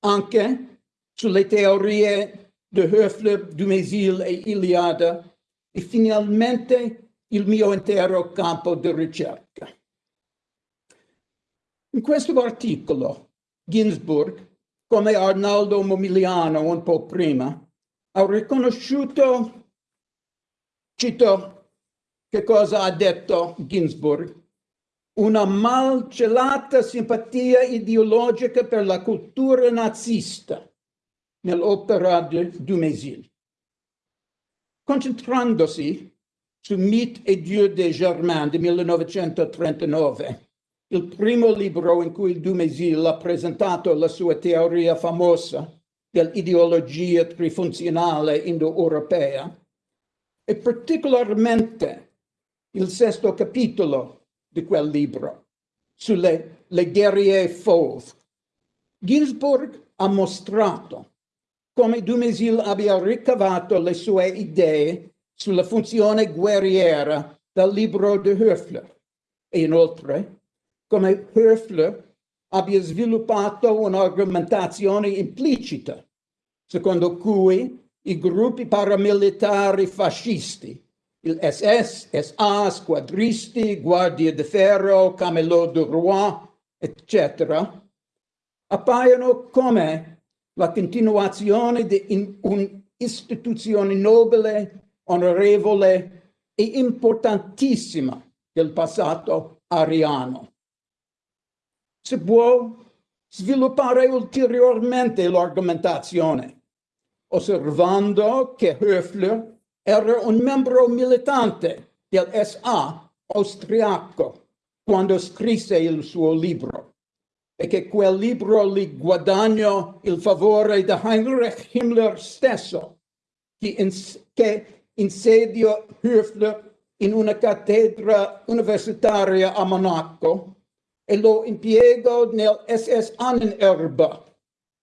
anche sulle teorie di Höfler, Dumézil e Iliada e finalmente il mio intero campo di ricerca. In questo articolo, Ginsburg come Arnaldo Momigliano un po' prima, ha riconosciuto Cito che cosa ha detto Ginsburg. Una malcelata simpatia ideologica per la cultura nazista nell'opera di Dumézil. Concentrandosi su Mythe et Dieu des Germains di 1939, il primo libro in cui Dumézil ha presentato la sua teoria famosa dell'ideologia trifunzionale indoeuropea, e particolarmente il sesto capitolo di quel libro sulle le guerriere fauve. Ginsburg ha mostrato come Dumézil abbia ricavato le sue idee sulla funzione guerriera dal libro di Höfler. E inoltre come Höfler abbia sviluppato un'argomentazione implicita secondo cui i gruppi paramilitari fascisti, il SS, SA, squadristi, Guardia di Ferro, Camelot du Roi, eccetera, appaiono come la continuazione di un'istituzione nobile, onorevole e importantissima del passato ariano. Si può sviluppare ulteriormente l'argomentazione osservando che Höfler era un membro militante del SA austriaco quando scrisse il suo libro e che quel libro gli guadagnò il favore di Heinrich Himmler stesso, che, ins che insediò Höfler in una cattedra universitaria a Monaco e lo impiegò nel SS Annenerbe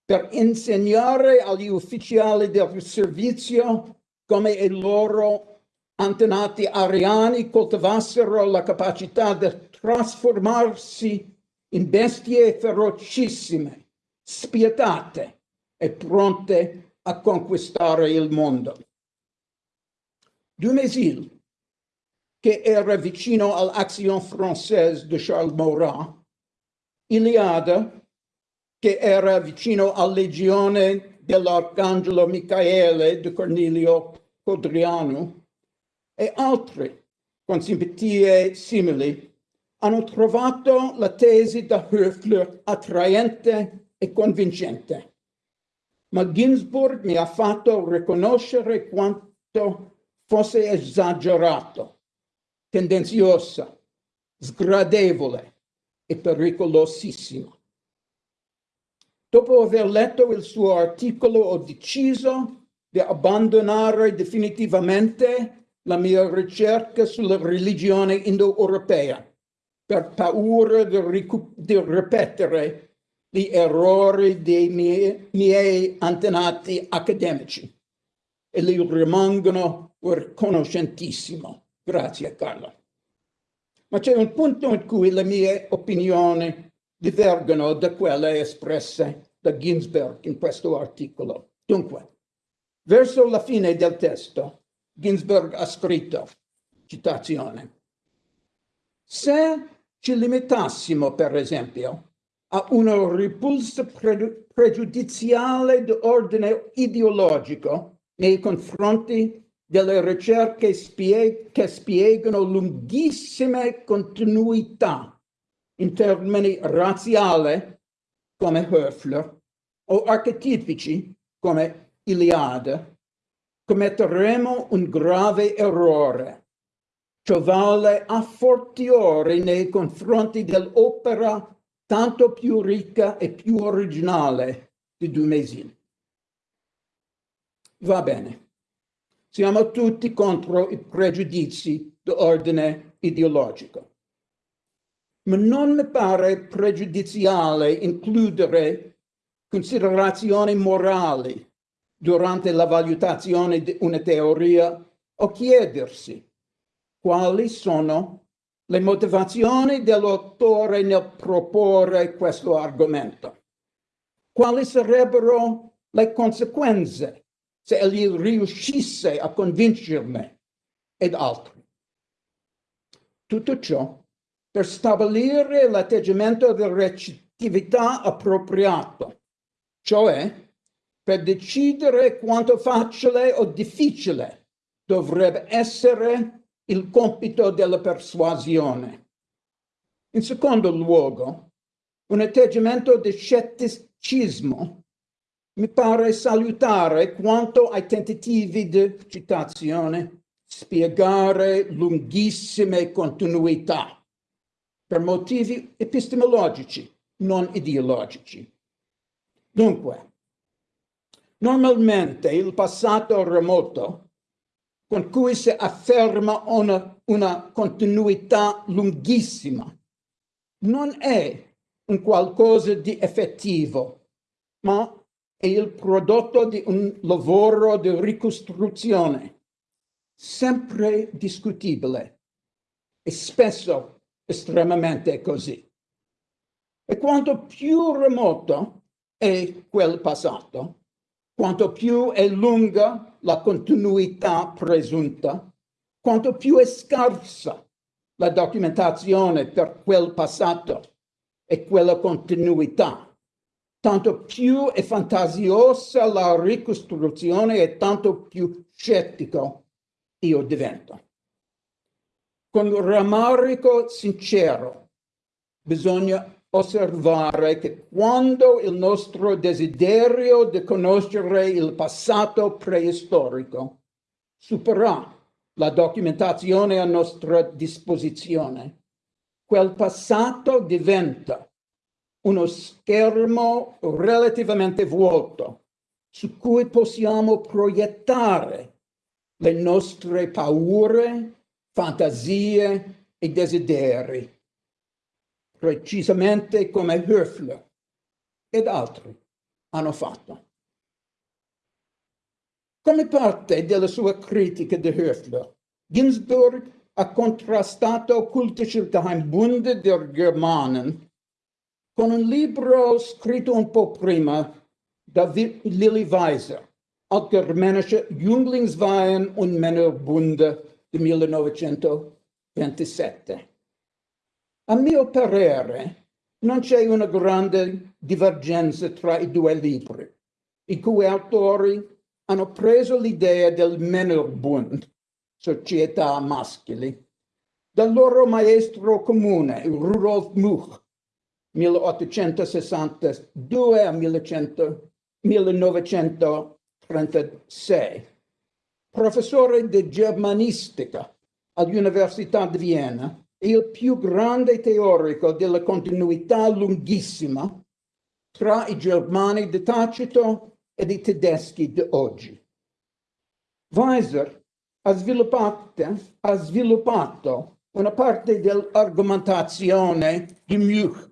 per insegnare agli ufficiali del servizio come i loro antenati ariani coltivassero la capacità di trasformarsi in bestie ferocissime, spietate e pronte a conquistare il mondo. Dumézil, che era vicino all'Action Française di Charles Maurras, Iliade che era vicino alla legione dell'Arcangelo Michaele di Cornelio Codriano, e altri con simpatie simili hanno trovato la tesi da Höfler attraente e convincente. Ma Ginsburg mi ha fatto riconoscere quanto fosse esagerato, tendenziosa, sgradevole e pericolosissimo. Dopo aver letto il suo articolo ho deciso di abbandonare definitivamente la mia ricerca sulla religione indoeuropea per paura di, di ripetere gli errori dei miei, miei antenati accademici e li rimangono riconoscentissimo. Grazie Carlo. Ma c'è un punto in cui le mie opinioni divergono da quelle espresse da Ginsberg in questo articolo. Dunque, verso la fine del testo, Ginsberg ha scritto, citazione, se ci limitassimo, per esempio, a una repulsa pre pregiudiziale di ordine ideologico nei confronti delle ricerche spie che spiegano lunghissime continuità in termini razziali come Höfler o archetipici come Iliade, commetteremo un grave errore. Vale a fortiori nei confronti dell'opera tanto più ricca e più originale di Dumézil. Va bene. Siamo tutti contro i pregiudizi d'ordine ideologico ma non mi pare pregiudiziale includere considerazioni morali durante la valutazione di una teoria o chiedersi quali sono le motivazioni dell'autore nel proporre questo argomento. Quali sarebbero le conseguenze se egli riuscisse a convincermi ed altri. Tutto ciò per stabilire l'atteggiamento di recettività appropriato, cioè per decidere quanto facile o difficile dovrebbe essere il compito della persuasione. In secondo luogo, un atteggiamento di scetticismo mi pare salutare quanto ai tentativi di citazione spiegare lunghissime continuità per motivi epistemologici, non ideologici. Dunque, normalmente il passato remoto con cui si afferma una, una continuità lunghissima non è un qualcosa di effettivo, ma è il prodotto di un lavoro di ricostruzione sempre discutibile e spesso estremamente così. E quanto più remoto è quel passato, quanto più è lunga la continuità presunta, quanto più è scarsa la documentazione per quel passato e quella continuità, tanto più è fantasiosa la ricostruzione e tanto più scettico io divento. Con rammarico sincero bisogna osservare che quando il nostro desiderio di conoscere il passato preistorico supera la documentazione a nostra disposizione, quel passato diventa uno schermo relativamente vuoto su cui possiamo proiettare le nostre paure, fantasie e desideri, precisamente come Höfler ed altri hanno fatto. Come parte della sua critica di Höfler, Ginsburg ha contrastato Kultische Geheimbunde der Germanen con un libro scritto un po' prima da Lily Weiser, Allgemeine Jünglingsweihen und Männerbunde di 1927. A mio parere, non c'è una grande divergenza tra i due libri, i cui autori hanno preso l'idea del Männerbund, società maschili, dal loro maestro comune, Rudolf Much, 1862 a 1900, 1936, professore di germanistica all'Università di Vienna il più grande teorico della continuità lunghissima tra i germani di Tacito e i tedeschi di oggi. Weiser ha sviluppato, ha sviluppato una parte dell'argomentazione di Much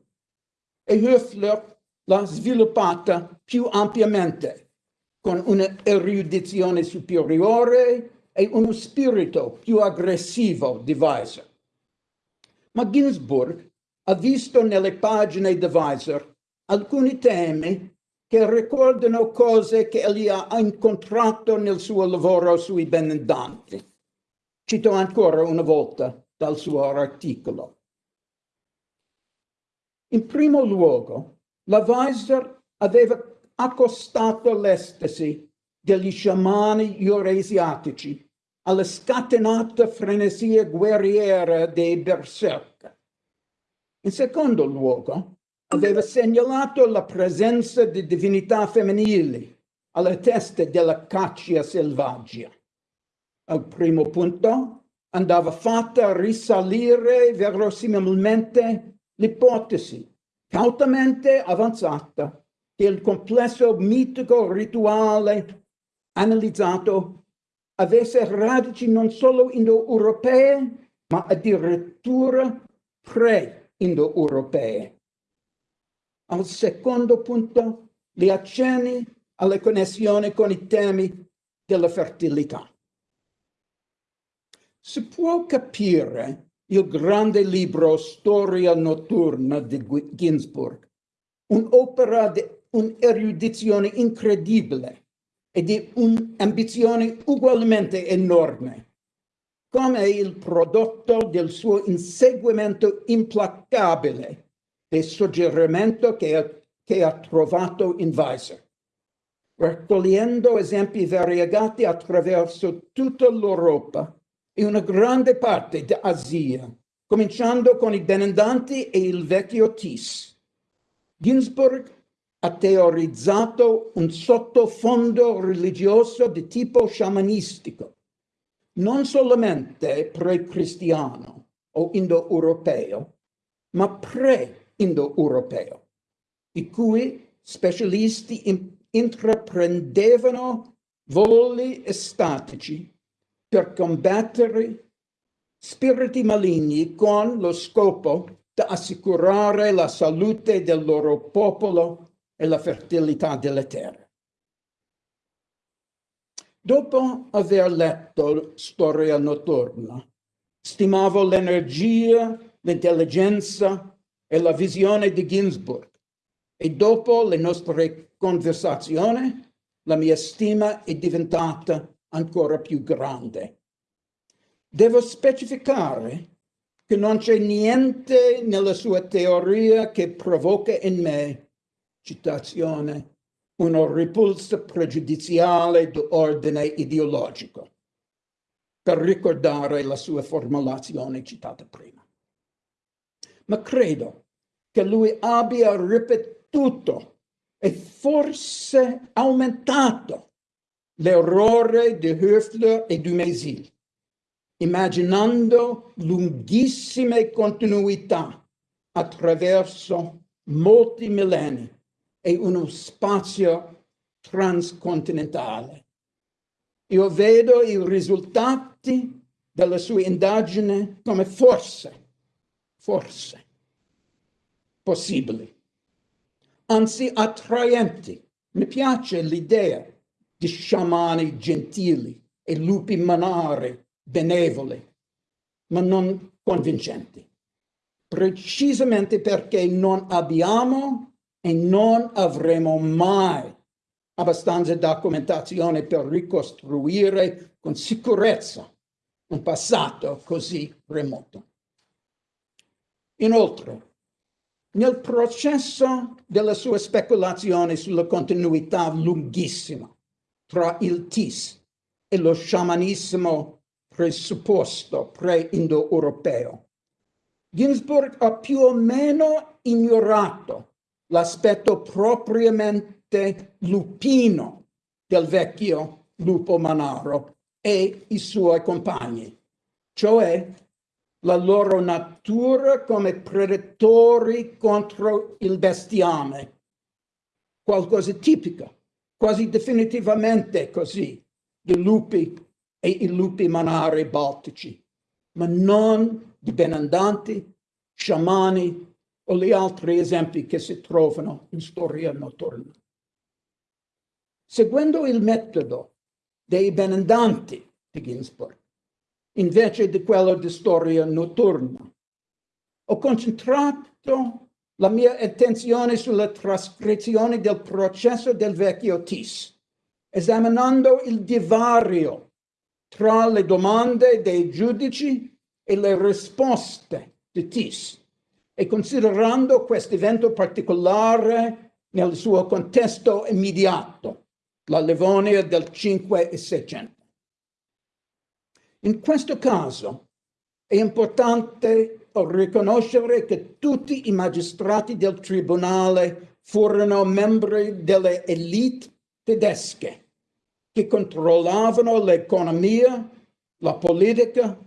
e Höfler l'ha sviluppata più ampiamente con un'erudizione superiore e uno spirito più aggressivo di Weiser. Ma Ginsburg ha visto nelle pagine di Weiser alcuni temi che ricordano cose che egli ha incontrato nel suo lavoro sui benandanti. Cito ancora una volta dal suo articolo. In primo luogo, la Weiser aveva accostato l'estasi degli sciamani eurasiatici alla scatenata frenesia guerriera dei berserk. In secondo luogo, aveva segnalato la presenza di divinità femminili alla testa della caccia selvaggia. Al primo punto andava fatta risalire verosimilmente l'ipotesi cautamente avanzata che il complesso mitico rituale analizzato avesse radici non solo indo-europee, ma addirittura pre-indo-europee. Al secondo punto, gli accenni alle connessioni con i temi della fertilità. Si può capire il grande libro Storia notturna di Ginsburg, un'opera di un'erudizione incredibile e di un'ambizione ugualmente enorme, come il prodotto del suo inseguimento implacabile del suggerimento che ha, che ha trovato in Weiser. raccogliendo esempi variegati attraverso tutta l'Europa e una grande parte d'Asia, cominciando con i benandanti e il vecchio Tis. Ginsburg ha teorizzato un sottofondo religioso di tipo sciamanistico, non solamente pre-cristiano o indo-europeo, ma pre-indo-europeo, i cui specialisti intraprendevano voli estatici per combattere spiriti maligni con lo scopo di assicurare la salute del loro popolo e la fertilità delle terre. Dopo aver letto Storia notturna, stimavo l'energia, l'intelligenza e la visione di Ginsburg e dopo le nostre conversazioni la mia stima è diventata ancora più grande. Devo specificare che non c'è niente nella sua teoria che provoca in me, citazione, una repulsa pregiudiziale di ideologico, per ricordare la sua formulazione citata prima. Ma credo che lui abbia ripetuto e forse aumentato l'errore di Höfler e di Mésil, immaginando lunghissime continuità attraverso molti millenni e uno spazio transcontinentale. Io vedo i risultati della sua indagine come forse, forse, possibili, anzi attraenti. Mi piace l'idea di sciamani gentili e lupi manari benevoli, ma non convincenti, precisamente perché non abbiamo e non avremo mai abbastanza documentazione per ricostruire con sicurezza un passato così remoto. Inoltre, nel processo della sua speculazione sulla continuità lunghissima tra il TIS e lo sciamanismo presupposto pre-indo-europeo, Ginsburg ha più o meno ignorato l'aspetto propriamente lupino del vecchio lupo manaro e i suoi compagni, cioè la loro natura come predatori contro il bestiame, qualcosa tipico, quasi definitivamente così, di lupi e i lupi manari baltici, ma non di benandanti, sciamani o gli altri esempi che si trovano in storia notturna. Seguendo il metodo dei benandanti di Ginsburg, invece di quello di storia notturna, ho concentrato la mia attenzione sulla trascrizione del processo del vecchio TIS, esaminando il divario tra le domande dei giudici e le risposte di TIS e considerando questo evento particolare nel suo contesto immediato, la Livonia del 5 e 600. In questo caso è importante riconoscere che tutti i magistrati del tribunale furono membri delle elite tedesche che controllavano l'economia, la politica,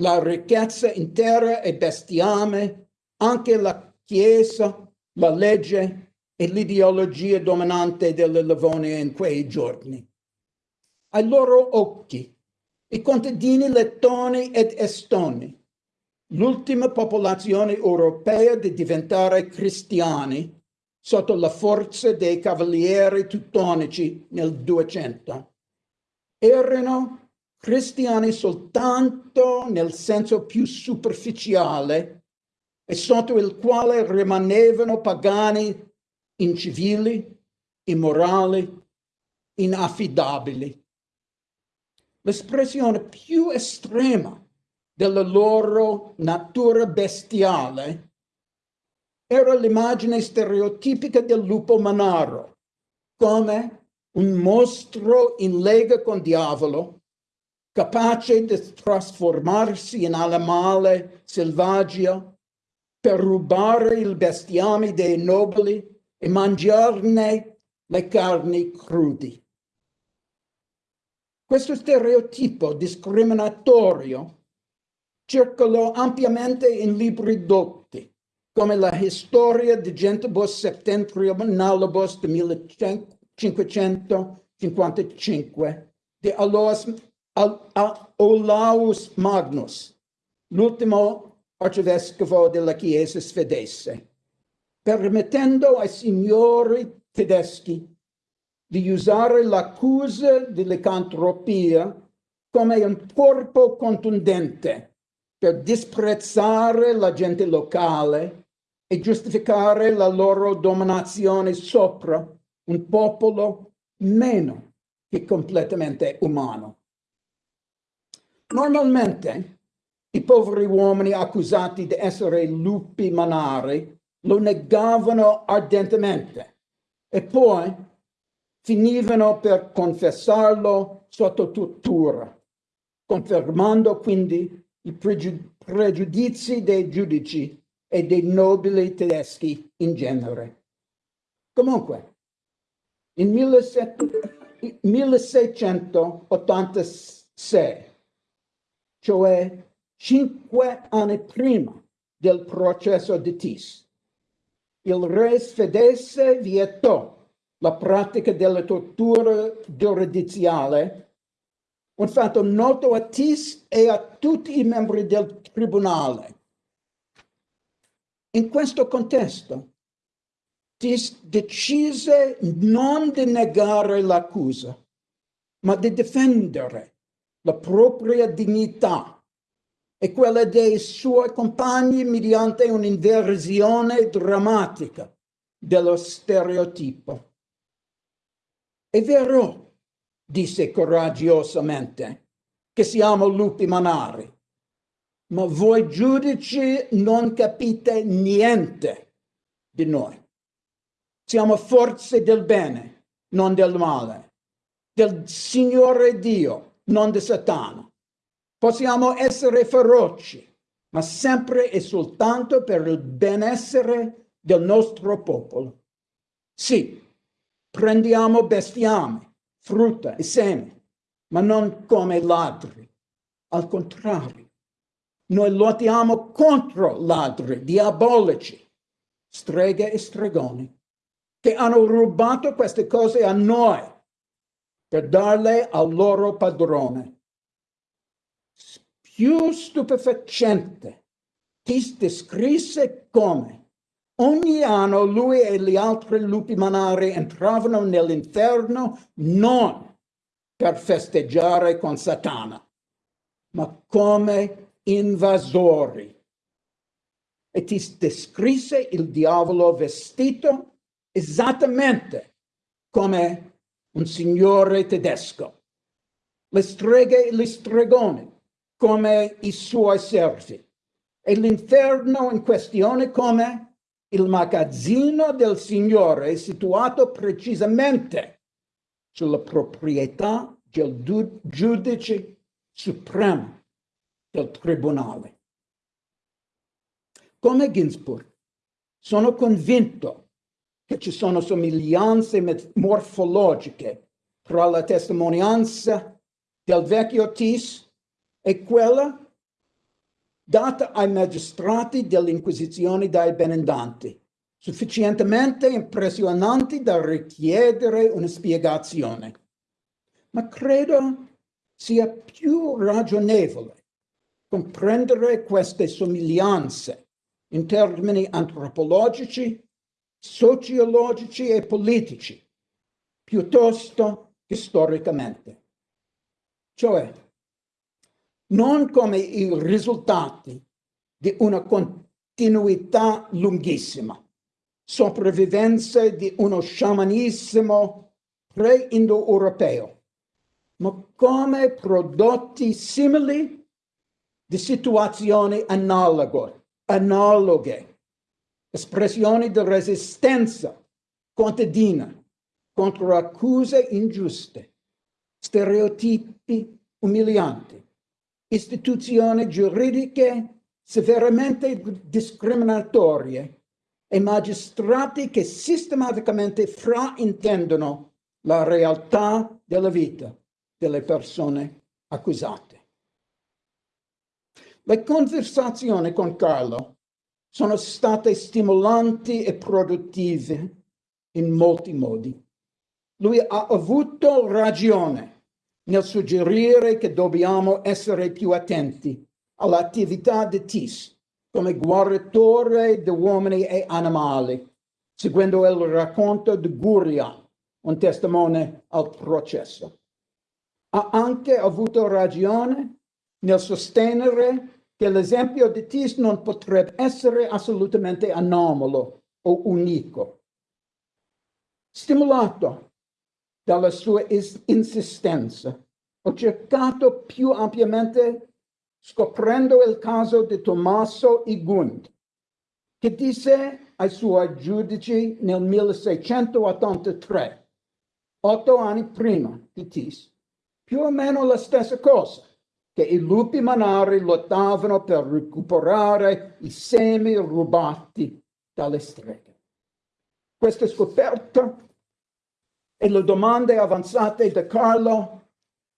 la ricchezza intera e bestiame anche la Chiesa, la legge e l'ideologia dominante della Livonia in quei giorni. Ai loro occhi, i contadini lettoni ed estoni, l'ultima popolazione europea di diventare cristiani sotto la forza dei cavalieri teutonici nel 200, erano cristiani soltanto nel senso più superficiale e sotto il quale rimanevano pagani incivili, immorali, inaffidabili. L'espressione più estrema della loro natura bestiale era l'immagine stereotipica del lupo manaro, come un mostro in lega con diavolo, capace di trasformarsi in animale selvaggio per rubare il bestiame dei nobili e mangiarne le carni crudi. Questo stereotipo discriminatorio circolò ampiamente in libri dotti, come la Storia di Gentibus Septentrionalibus di 1555 di Olaus Magnus, l'ultimo arcivescovo della Chiesa svedese, permettendo ai signori tedeschi di usare l'accusa di licantropia come un corpo contundente per disprezzare la gente locale e giustificare la loro dominazione sopra un popolo meno che completamente umano. Normalmente i poveri uomini accusati di essere lupi manari lo negavano ardentemente e poi finivano per confessarlo sotto tortura, confermando quindi i pregiudizi dei giudici e dei nobili tedeschi in genere. Comunque, in 1686, cioè cinque anni prima del processo di Tis, il re svedese vietò la pratica della tortura giudiziale, un fatto noto a Tis e a tutti i membri del tribunale. In questo contesto, Tis decise non di negare l'accusa, ma di difendere la propria dignità e quella dei suoi compagni mediante un'inversione drammatica dello stereotipo. È vero, disse coraggiosamente, che siamo lupi manari, ma voi giudici non capite niente di noi. Siamo forze del bene, non del male, del Signore Dio, non di Satana. Possiamo essere feroci, ma sempre e soltanto per il benessere del nostro popolo. Sì, Prendiamo bestiame, frutta e seme, ma non come ladri. Al contrario, noi lottiamo contro ladri diabolici, streghe e stregoni, che hanno rubato queste cose a noi per darle al loro padrone. Più stupefacente, ti descrisse come Ogni anno lui e gli altri lupi manari entravano nell'inferno non per festeggiare con Satana, ma come invasori. E ti descrisse il diavolo vestito esattamente come un signore tedesco. Le streghe e gli stregoni come i suoi servi. E l'inferno in questione come il magazzino del Signore situato precisamente sulla proprietà del giudice supremo del tribunale. Come Ginsburg, sono convinto che ci sono somiglianze morfologiche tra la testimonianza del vecchio Tis e quella data ai magistrati dell'Inquisizione dai benendanti, sufficientemente impressionanti da richiedere una spiegazione. Ma credo sia più ragionevole comprendere queste somiglianze in termini antropologici, sociologici e politici, piuttosto che storicamente. Cioè, non come i risultati di una continuità lunghissima, sopravvivenza di uno sciamanismo pre-indo-europeo, ma come prodotti simili di situazioni analoghe, analoghe espressioni di resistenza contadina contro accuse ingiuste, stereotipi umilianti, istituzioni giuridiche severamente discriminatorie e magistrati che sistematicamente fraintendono la realtà della vita delle persone accusate. Le conversazioni con Carlo sono state stimolanti e produttive in molti modi. Lui ha avuto ragione nel suggerire che dobbiamo essere più attenti all'attività di TIS come guaritore di uomini e animali, seguendo il racconto di Guria, un testimone al processo. Ha anche avuto ragione nel sostenere che l'esempio di Tis non potrebbe essere assolutamente anomalo o unico. Stimolato dalla sua insistenza, ho cercato più ampiamente scoprendo il caso di Tommaso Igund, che disse ai suoi giudici nel 1683, otto anni prima di Tis, più o meno la stessa cosa, che i lupi manari lottavano per recuperare i semi rubati dalle streghe. Questa scoperta e le domande avanzate da Carlo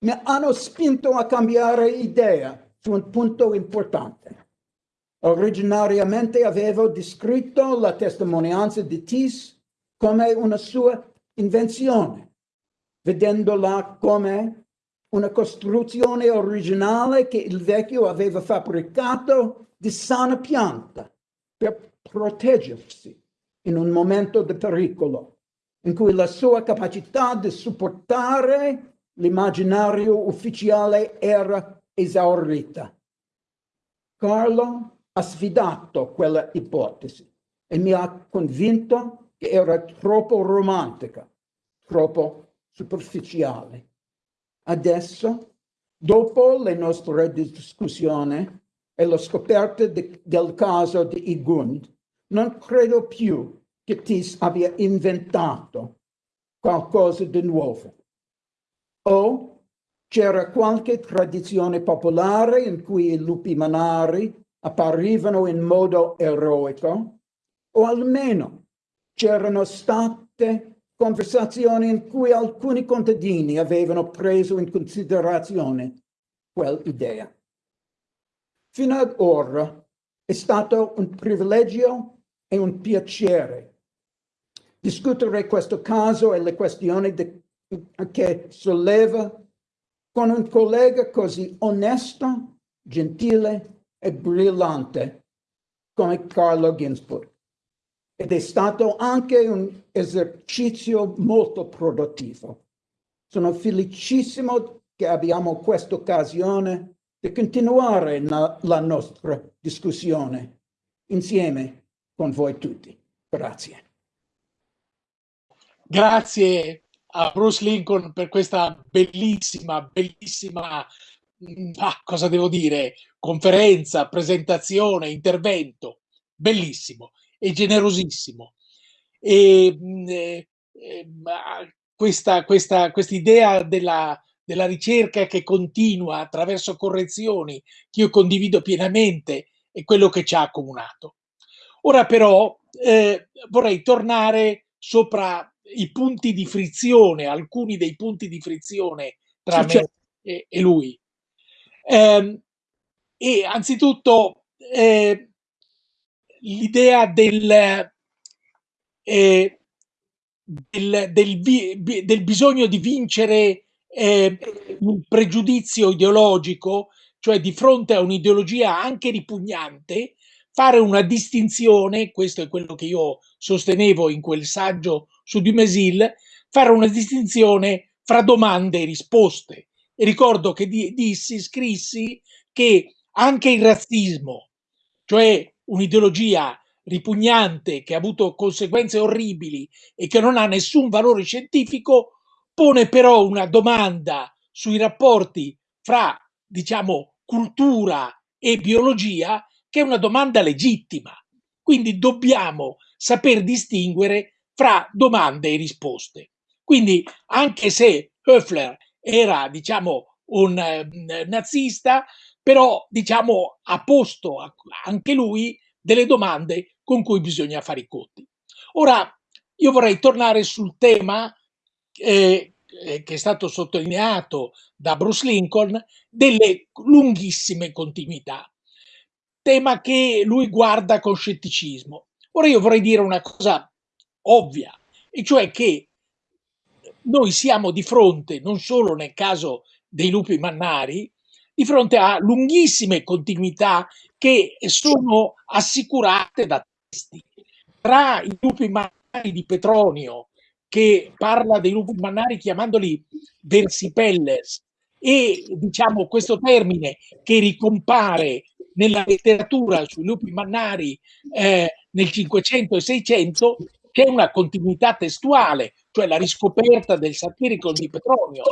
mi hanno spinto a cambiare idea su un punto importante. Originariamente avevo descritto la testimonianza di Tis come una sua invenzione, vedendola come una costruzione originale che il vecchio aveva fabbricato di sana pianta per proteggersi in un momento di pericolo, in cui la sua capacità di supportare l'immaginario ufficiale era esaurita. Carlo ha sfidato quella ipotesi e mi ha convinto che era troppo romantica, troppo superficiale. Adesso, dopo le nostre discussioni e la scoperta de, del caso di Igund, non credo più che Tis abbia inventato qualcosa di nuovo. O c'era qualche tradizione popolare in cui i lupi manari apparivano in modo eroico, o almeno c'erano state conversazioni in cui alcuni contadini avevano preso in considerazione quell'idea. Fino ad ora è stato un privilegio e un piacere discutere questo caso e le questioni de, che solleva con un collega così onesto, gentile e brillante come Carlo Ginsburg ed è stato anche un esercizio molto produttivo. Sono felicissimo che abbiamo questa occasione di continuare la, la nostra discussione insieme con voi tutti. Grazie. Grazie a Bruce Lincoln per questa bellissima, bellissima, mm, ah, cosa devo dire, conferenza, presentazione, intervento. Bellissimo e generosissimo. E, mm, eh, eh, questa, questa, idea della, della ricerca che continua attraverso correzioni che io condivido pienamente è quello che ci ha accomunato. Ora però eh, vorrei tornare sopra i punti di frizione, alcuni dei punti di frizione tra me certo. e, e, lui. Eh, e anzitutto eh, l'idea del, eh, del, del, del, bisogno di vincere eh, un pregiudizio ideologico, cioè di fronte a un'ideologia anche ripugnante, fare una distinzione, questo è quello che io sostenevo in quel saggio su Dumézil, fare una distinzione fra domande e risposte. E ricordo che dissi, scrissi che anche il razzismo, cioè un'ideologia ripugnante che ha avuto conseguenze orribili e che non ha nessun valore scientifico, pone però una domanda sui rapporti fra, diciamo, cultura e biologia che è una domanda legittima. Quindi dobbiamo saper distinguere fra domande e risposte. Quindi anche se Höfler era, diciamo, un eh, nazista, però, diciamo, ha posto anche lui delle domande con cui bisogna fare i conti. Ora, io vorrei tornare sul tema eh, eh, che è stato sottolineato da Bruce Lincoln delle lunghissime continuità, tema che lui guarda con scetticismo. Ora io vorrei dire una cosa ovvia, e cioè che noi siamo di fronte, non solo nel caso dei lupi mannari, di fronte a lunghissime continuità che sono assicurate da testi. Tra i lupi mannari di Petronio, che parla dei lupi mannari chiamandoli versipelles, e diciamo questo termine che ricompare nella letteratura sui lupi mannari eh, nel 500 e 600 che è una continuità testuale, cioè la riscoperta del satirico di Petronio,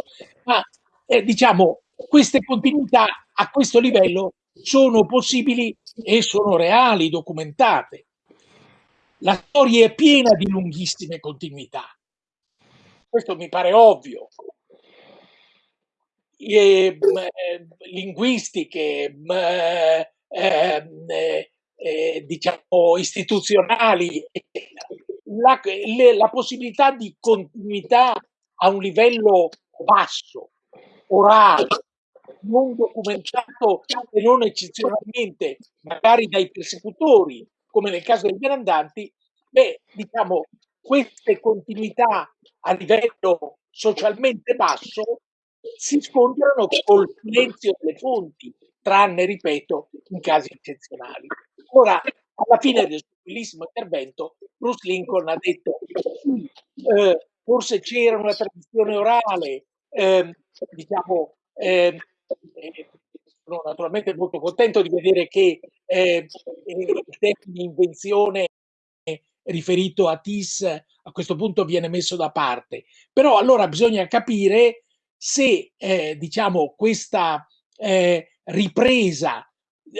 ma eh, diciamo queste continuità a questo livello sono possibili e sono reali, documentate. La storia è piena di lunghissime continuità. Questo mi pare ovvio. E, eh, linguistiche, eh, eh, diciamo istituzionali, la, le, la possibilità di continuità a un livello basso, orale, non documentato e non eccezionalmente magari dai persecutori, come nel caso dei grandanti, beh, diciamo, queste continuità a livello socialmente basso si scontrano col silenzio delle fonti, tranne, ripeto, in casi eccezionali. Ora, alla fine del bellissimo intervento, Bruce Lincoln ha detto eh, forse c'era una tradizione orale, eh, diciamo, eh, sono naturalmente molto contento di vedere che eh, il termine invenzione riferito a TIS a questo punto viene messo da parte. Però allora bisogna capire se eh, diciamo questa eh, ripresa,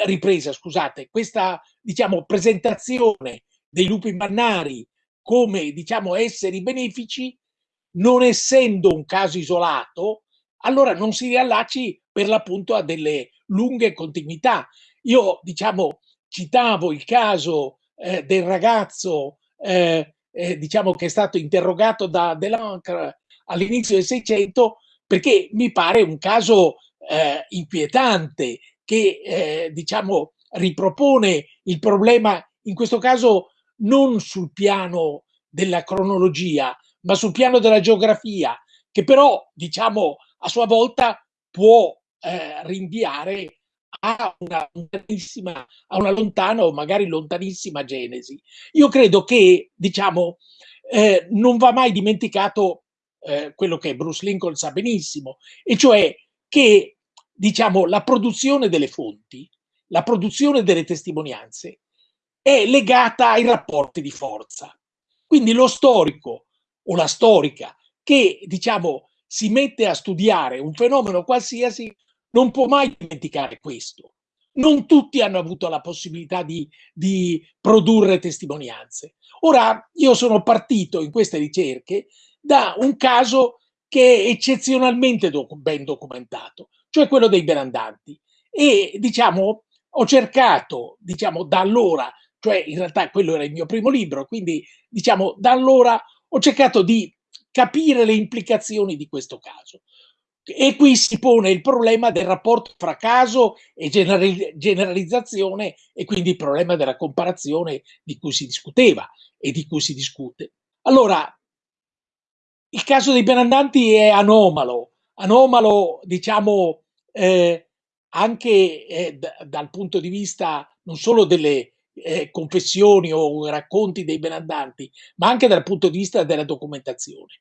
ripresa, scusate, questa diciamo presentazione dei lupi mannari come diciamo esseri benefici, non essendo un caso isolato, allora non si riallacci per l'appunto a delle lunghe continuità. Io, diciamo, citavo il caso eh, del ragazzo, eh, eh, diciamo, che è stato interrogato da Delancre all'inizio del Seicento, perché mi pare un caso eh, inquietante che, eh, diciamo, ripropone il problema, in questo caso, non sul piano della cronologia, ma sul piano della geografia, che però, diciamo, a sua volta può eh, rinviare a una, a una lontana o magari lontanissima genesi. Io credo che, diciamo, eh, non va mai dimenticato eh, quello che Bruce Lincoln sa benissimo, e cioè che, diciamo, la produzione delle fonti, la produzione delle testimonianze è legata ai rapporti di forza. Quindi lo storico o la storica che, diciamo, si mette a studiare un fenomeno qualsiasi non può mai dimenticare questo. Non tutti hanno avuto la possibilità di, di produrre testimonianze. Ora, io sono partito in queste ricerche da un caso che è eccezionalmente doc ben documentato, cioè quello dei berandanti. E diciamo, ho cercato, diciamo, da allora, cioè in realtà quello era il mio primo libro, quindi diciamo, da allora ho cercato di capire le implicazioni di questo caso. E qui si pone il problema del rapporto fra caso e generalizzazione e quindi il problema della comparazione di cui si discuteva e di cui si discute. Allora, il caso dei benandanti è anomalo, anomalo diciamo eh, anche eh, dal punto di vista non solo delle eh, confessioni o racconti dei benandanti, ma anche dal punto di vista della documentazione.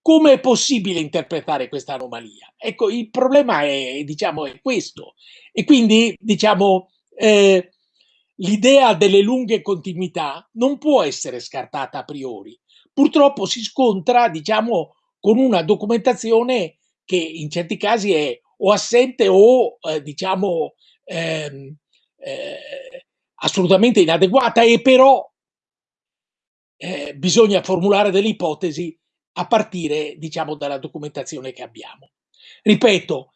Come è possibile interpretare questa anomalia? Ecco, il problema è, diciamo, è questo. E quindi, diciamo, eh, l'idea delle lunghe continuità non può essere scartata a priori. Purtroppo si scontra, diciamo, con una documentazione che in certi casi è o assente o, eh, diciamo, ehm, eh, assolutamente inadeguata e però eh, bisogna formulare delle ipotesi a partire, diciamo, dalla documentazione che abbiamo. Ripeto,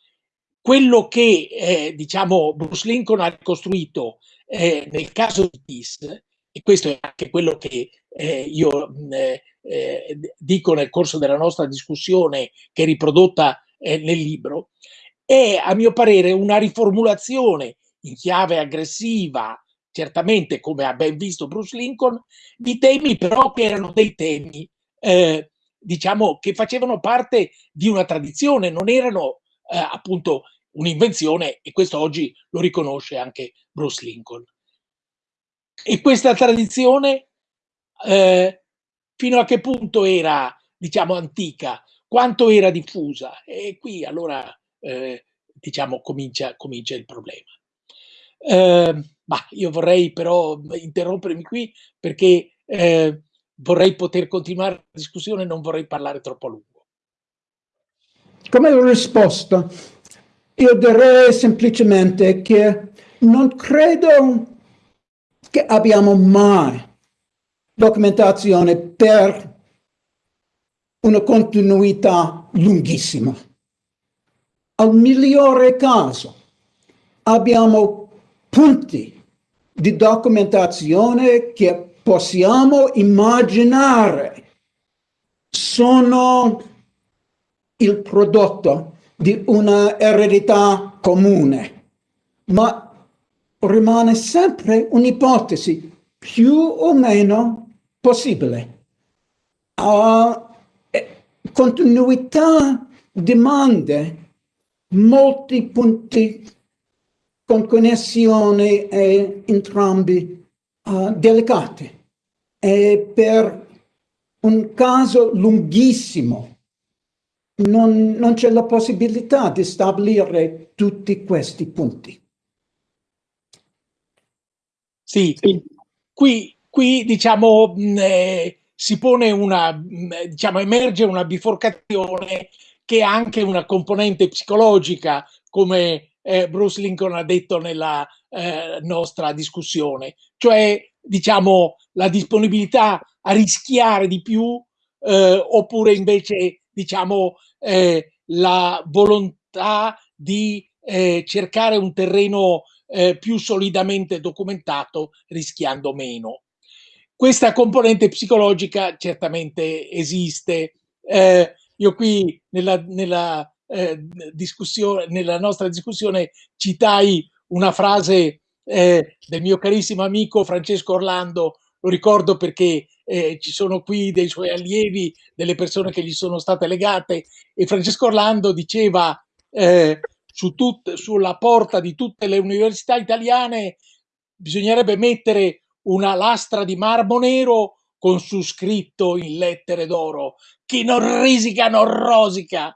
quello che, eh, diciamo, Bruce Lincoln ha ricostruito eh, nel caso di Peace, e questo è anche quello che eh, io eh, eh, dico nel corso della nostra discussione, che è riprodotta eh, nel libro, è a mio parere una riformulazione in chiave aggressiva, certamente come ha ben visto Bruce Lincoln, di temi però che erano dei temi, eh, diciamo, che facevano parte di una tradizione, non erano eh, appunto un'invenzione e questo oggi lo riconosce anche Bruce Lincoln. E questa tradizione eh, fino a che punto era, diciamo, antica, quanto era diffusa? E qui allora, eh, diciamo, comincia, comincia il problema. Eh, ma io vorrei però interrompermi qui perché eh, vorrei poter continuare la discussione e non vorrei parlare troppo a lungo. Come risposta, io direi semplicemente che non credo che abbiamo mai documentazione per una continuità lunghissima. Al migliore caso abbiamo punti di documentazione che possiamo immaginare sono il prodotto di una eredità comune, ma rimane sempre un'ipotesi più o meno possibile. Uh, continuità demanda molti punti con connessioni e entrambi uh, delicati. E per un caso lunghissimo non, non c'è la possibilità di stabilire tutti questi punti. Sì, qui, qui diciamo eh, si pone una, diciamo, emerge una biforcazione che ha anche una componente psicologica, come eh, Bruce Lincoln ha detto nella eh, nostra discussione, cioè diciamo la disponibilità a rischiare di più eh, oppure invece diciamo eh, la volontà di eh, cercare un terreno eh, più solidamente documentato rischiando meno. Questa componente psicologica certamente esiste. Eh, io qui nella, nella, eh, discussione, nella nostra discussione citai una frase eh, del mio carissimo amico Francesco Orlando, lo ricordo perché eh, ci sono qui dei suoi allievi, delle persone che gli sono state legate e Francesco Orlando diceva eh, su tut, sulla porta di tutte le università italiane bisognerebbe mettere una lastra di marmo nero con su scritto in lettere d'oro chi non risica non rosica.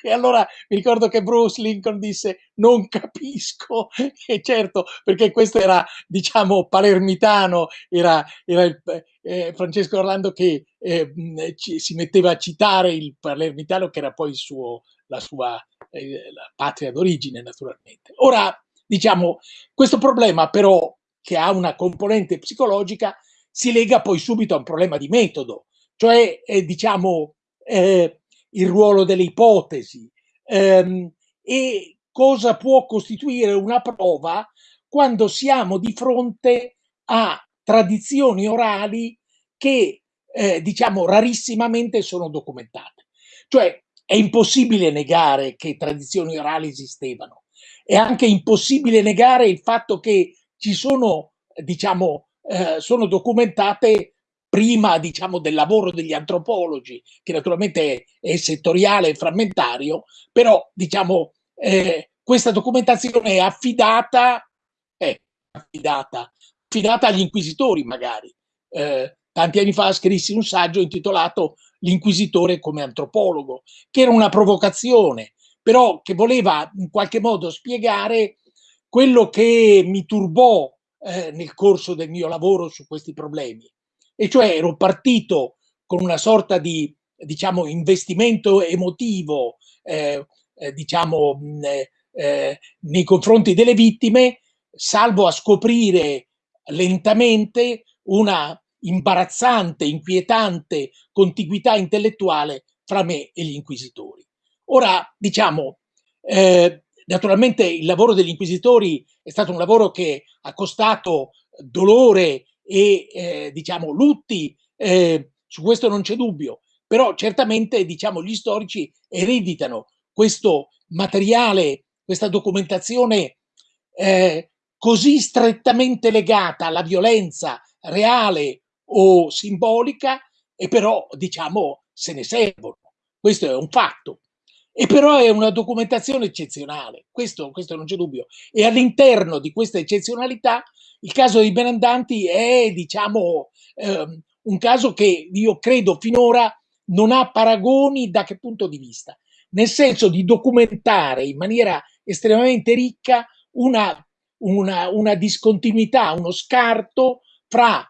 E allora mi ricordo che Bruce Lincoln disse non capisco, <laughs> e certo perché questo era diciamo palermitano, era, era il, eh, Francesco Orlando che eh, ci, si metteva a citare il palermitano che era poi suo, la sua eh, la patria d'origine naturalmente. Ora diciamo questo problema però che ha una componente psicologica, si lega poi subito a un problema di metodo, cioè eh, diciamo eh, il ruolo delle ipotesi ehm, e cosa può costituire una prova quando siamo di fronte a tradizioni orali che eh, diciamo rarissimamente sono documentate. Cioè è impossibile negare che tradizioni orali esistevano, è anche impossibile negare il fatto che ci sono, diciamo, eh, sono documentate prima, diciamo, del lavoro degli antropologi, che naturalmente è, è settoriale e frammentario, però, diciamo, eh, questa documentazione è affidata, è affidata, affidata agli inquisitori magari. Eh, tanti anni fa scrissi un saggio intitolato L'inquisitore come antropologo, che era una provocazione, però che voleva in qualche modo spiegare quello che mi turbò eh, nel corso del mio lavoro su questi problemi, e cioè ero partito con una sorta di diciamo investimento emotivo eh, eh, diciamo eh, eh, nei confronti delle vittime salvo a scoprire lentamente una imbarazzante, inquietante contiguità intellettuale fra me e gli inquisitori. Ora, diciamo, eh, naturalmente il lavoro degli inquisitori è stato un lavoro che ha costato dolore e, eh, diciamo, lutti, eh, su questo non c'è dubbio, però certamente, diciamo, gli storici ereditano questo materiale, questa documentazione eh, così strettamente legata alla violenza reale o simbolica e però diciamo se ne servono. Questo è un fatto. E però è una documentazione eccezionale, questo, questo non c'è dubbio. E all'interno di questa eccezionalità il caso dei Benandanti è, diciamo, ehm, un caso che io credo finora non ha paragoni da che punto di vista, nel senso di documentare in maniera estremamente ricca una, una, una discontinuità, uno scarto fra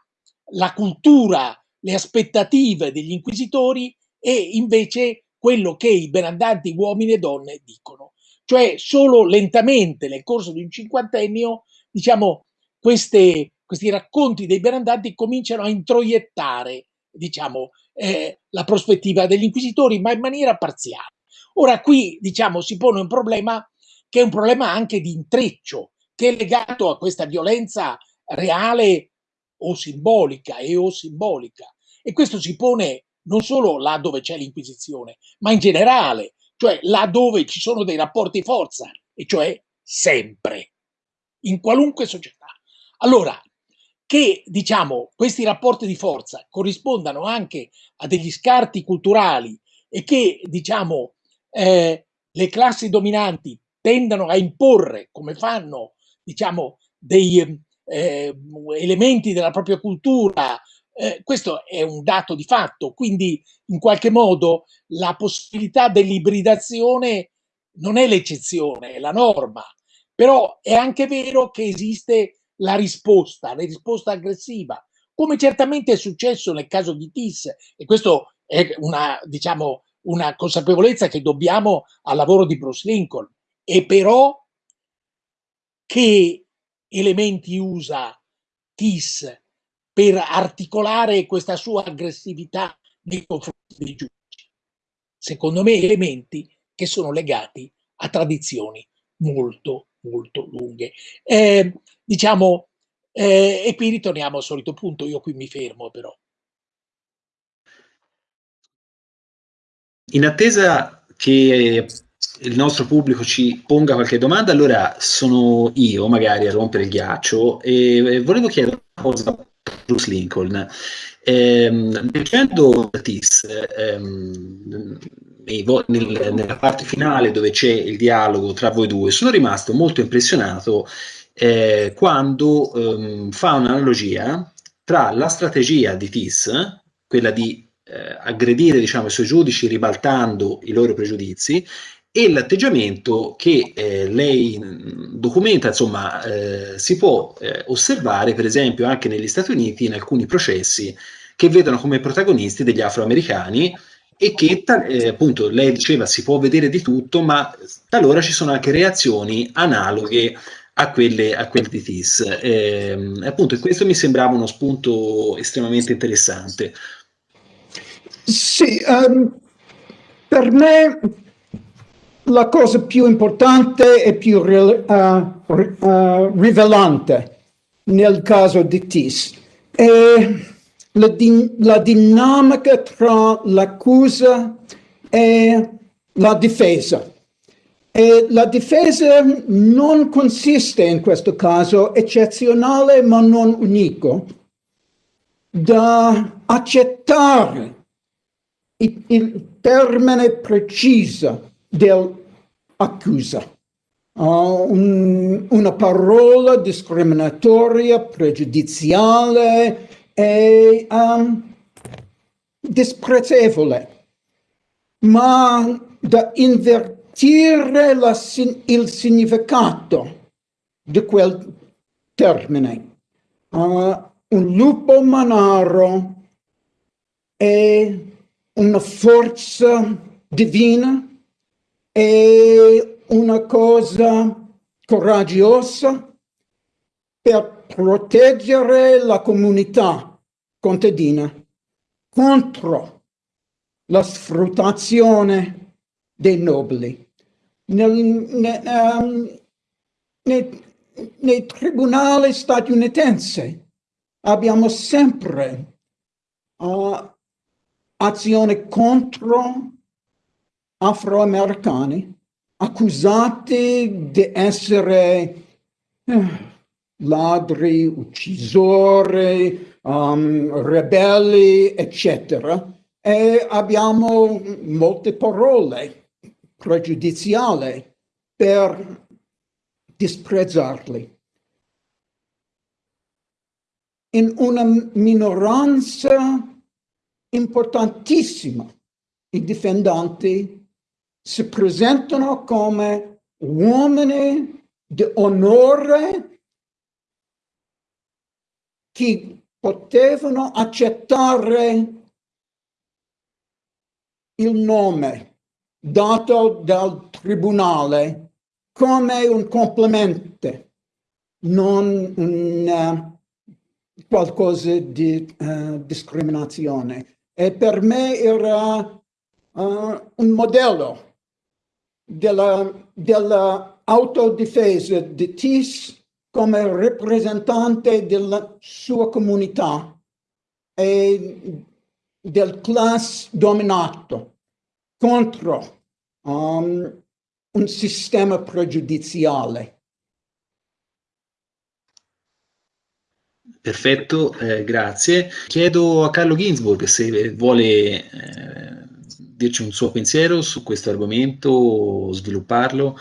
la cultura, le aspettative degli inquisitori e invece quello che i benandanti uomini e donne dicono. Cioè solo lentamente nel corso di un cinquantennio, diciamo, queste, questi racconti dei benandanti cominciano a introiettare, diciamo, eh, la prospettiva degli inquisitori, ma in maniera parziale. Ora qui, diciamo, si pone un problema che è un problema anche di intreccio, che è legato a questa violenza reale o simbolica e o simbolica. E questo si pone non solo là dove c'è l'Inquisizione, ma in generale, cioè là dove ci sono dei rapporti forza, e cioè sempre, in qualunque società. Allora, che diciamo questi rapporti di forza corrispondano anche a degli scarti culturali e che diciamo eh, le classi dominanti tendano a imporre come fanno diciamo dei eh, elementi della propria cultura eh, questo è un dato di fatto, quindi in qualche modo la possibilità dell'ibridazione non è l'eccezione, è la norma, però è anche vero che esiste la risposta, la risposta aggressiva, come certamente è successo nel caso di TIS, e questo è una, diciamo, una consapevolezza che dobbiamo al lavoro di Bruce Lincoln, e però che elementi usa TIS per articolare questa sua aggressività nei confronti dei giudici. Secondo me elementi che sono legati a tradizioni molto, molto lunghe. Eh, diciamo, eh, e qui ritorniamo al solito punto, io qui mi fermo però. In attesa che il nostro pubblico ci ponga qualche domanda, allora sono io magari a rompere il ghiaccio e volevo chiedere una cosa Bruce Lincoln. Ehm, leggendo Tis, ehm, nel, nella parte finale dove c'è il dialogo tra voi due, sono rimasto molto impressionato eh, quando ehm, fa un'analogia tra la strategia di Tis, quella di eh, aggredire diciamo, i suoi giudici ribaltando i loro pregiudizi, e l'atteggiamento che eh, lei documenta, insomma, eh, si può eh, osservare per esempio anche negli Stati Uniti in alcuni processi che vedono come protagonisti degli afroamericani e che eh, appunto lei diceva si può vedere di tutto, ma talora ci sono anche reazioni analoghe a quelle, a quelle di TIS. Eh, appunto, questo mi sembrava uno spunto estremamente interessante. Sì, um, per me la cosa più importante e più uh, uh, rivelante nel caso di TIS è la, din la dinamica tra l'accusa e la difesa. E la difesa non consiste in questo caso, eccezionale ma non unico, da accettare il, il termine preciso dell'accusa. Uh, un, una parola discriminatoria, pregiudiziale e um, disprezzevole, ma da invertire la, il significato di quel termine. Uh, un lupo manaro è una forza divina è una cosa coraggiosa per proteggere la comunità contadina contro la sfruttazione dei nobili. Nel, ne, um, nei, nei tribunali statunitensi abbiamo sempre uh, azione contro afroamericani accusati di essere eh, ladri, uccisori, um, ribelli, eccetera. E abbiamo molte parole pregiudiziali per disprezzarli. In una minoranza importantissima, i difendenti si presentano come uomini di onore che potevano accettare il nome dato dal tribunale come un complimento, non un, uh, qualcosa di uh, discriminazione. E per me era uh, un modello della, della autodifesa di Tis come rappresentante della sua comunità e del class dominato contro um, un sistema pregiudiziale. Perfetto, eh, grazie. Chiedo a Carlo Ginsburg se vuole eh, dirci un suo pensiero su questo argomento, svilupparlo.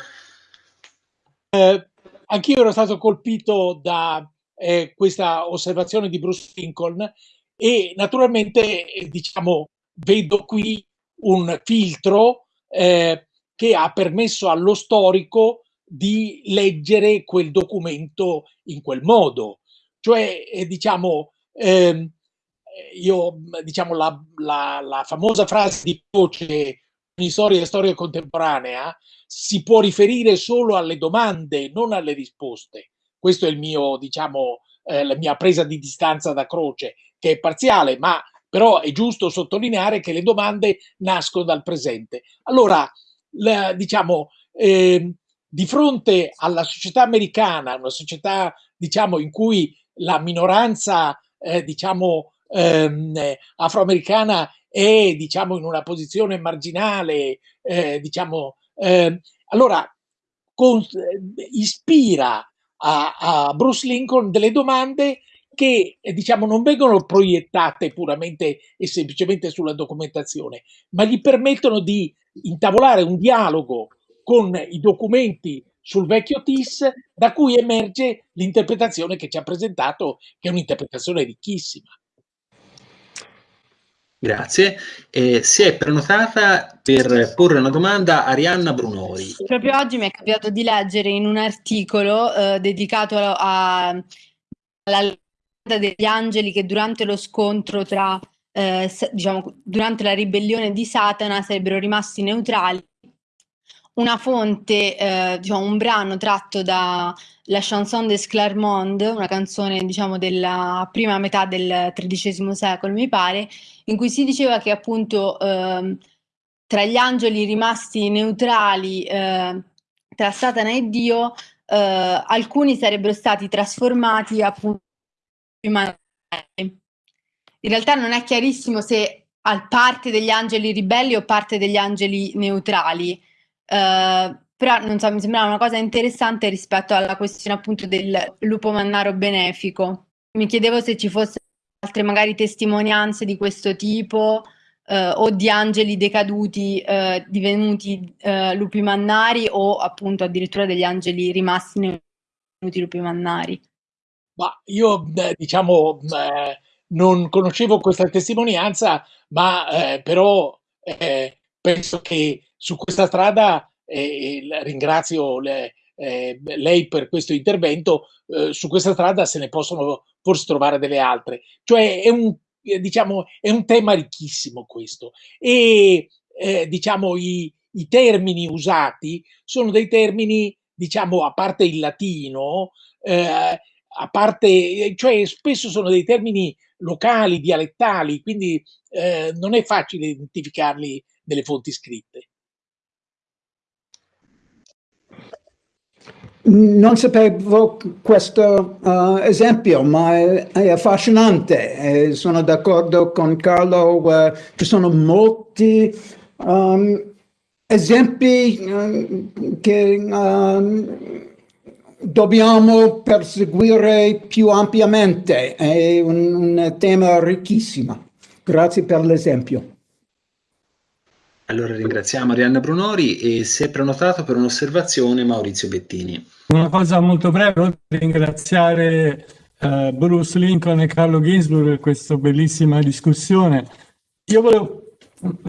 Eh, anch'io ero stato colpito da eh, questa osservazione di Bruce Lincoln e naturalmente, eh, diciamo, vedo qui un filtro eh, che ha permesso allo storico di leggere quel documento in quel modo. Cioè, eh, diciamo, ehm, io, diciamo, la, la, la, famosa frase di Croce in storia e storia contemporanea si può riferire solo alle domande, non alle risposte. Questo è il mio, diciamo, eh, la mia presa di distanza da Croce, che è parziale, ma però è giusto sottolineare che le domande nascono dal presente. Allora, la, diciamo, eh, di fronte alla società americana, una società diciamo, in cui la minoranza eh, diciamo, ehm, afroamericana è diciamo, in una posizione marginale, eh, diciamo, ehm, allora con, ispira a, a Bruce Lincoln delle domande che diciamo non vengono proiettate puramente e semplicemente sulla documentazione, ma gli permettono di intavolare un dialogo con i documenti sul vecchio TIS da cui emerge l'interpretazione che ci ha presentato, che è un'interpretazione ricchissima. Grazie. Eh, si è prenotata per porre una domanda a Arianna Brunori. Proprio oggi mi è capitato di leggere in un articolo eh, dedicato alla degli angeli che durante lo scontro tra, eh, diciamo, durante la ribellione di Satana sarebbero rimasti neutrali. Una fonte, eh, diciamo, un brano tratto da La chanson des Clermont, una canzone, diciamo, della prima metà del XIII secolo, mi pare, in cui si diceva che appunto eh, tra gli angeli rimasti neutrali eh, tra Satana e Dio, eh, alcuni sarebbero stati trasformati appunto in realtà non è chiarissimo se al parte degli angeli ribelli o parte degli angeli neutrali, uh, però non so, mi sembrava una cosa interessante rispetto alla questione appunto del lupo mannaro benefico. Mi chiedevo se ci fossero altre magari testimonianze di questo tipo uh, o di angeli decaduti uh, divenuti lupi mannari o appunto addirittura degli angeli rimasti divenuti lupi mannari. Ma io, diciamo, non conoscevo questa testimonianza, ma eh, però eh, penso che su questa strada, eh, ringrazio le, eh, lei per questo intervento, eh, su questa strada se ne possono forse trovare delle altre. Cioè è un, diciamo, è un tema ricchissimo questo. E eh, diciamo i, i termini usati sono dei termini, diciamo, a parte il latino, eh, a parte, cioè spesso sono dei termini locali, dialettali, quindi eh, non è facile identificarli nelle fonti scritte. Non sapevo questo uh, esempio, ma è, è affascinante. Eh, sono d'accordo con Carlo, uh, ci sono molti um, esempi uh, che um, dobbiamo perseguire più ampiamente. È un, un tema ricchissimo. Grazie per l'esempio. Allora ringraziamo Arianna Brunori e si è prenotato per un'osservazione Maurizio Bettini. Una cosa molto breve, ringraziare uh, Bruce Lincoln e Carlo Ginsburg per questa bellissima discussione. Io volevo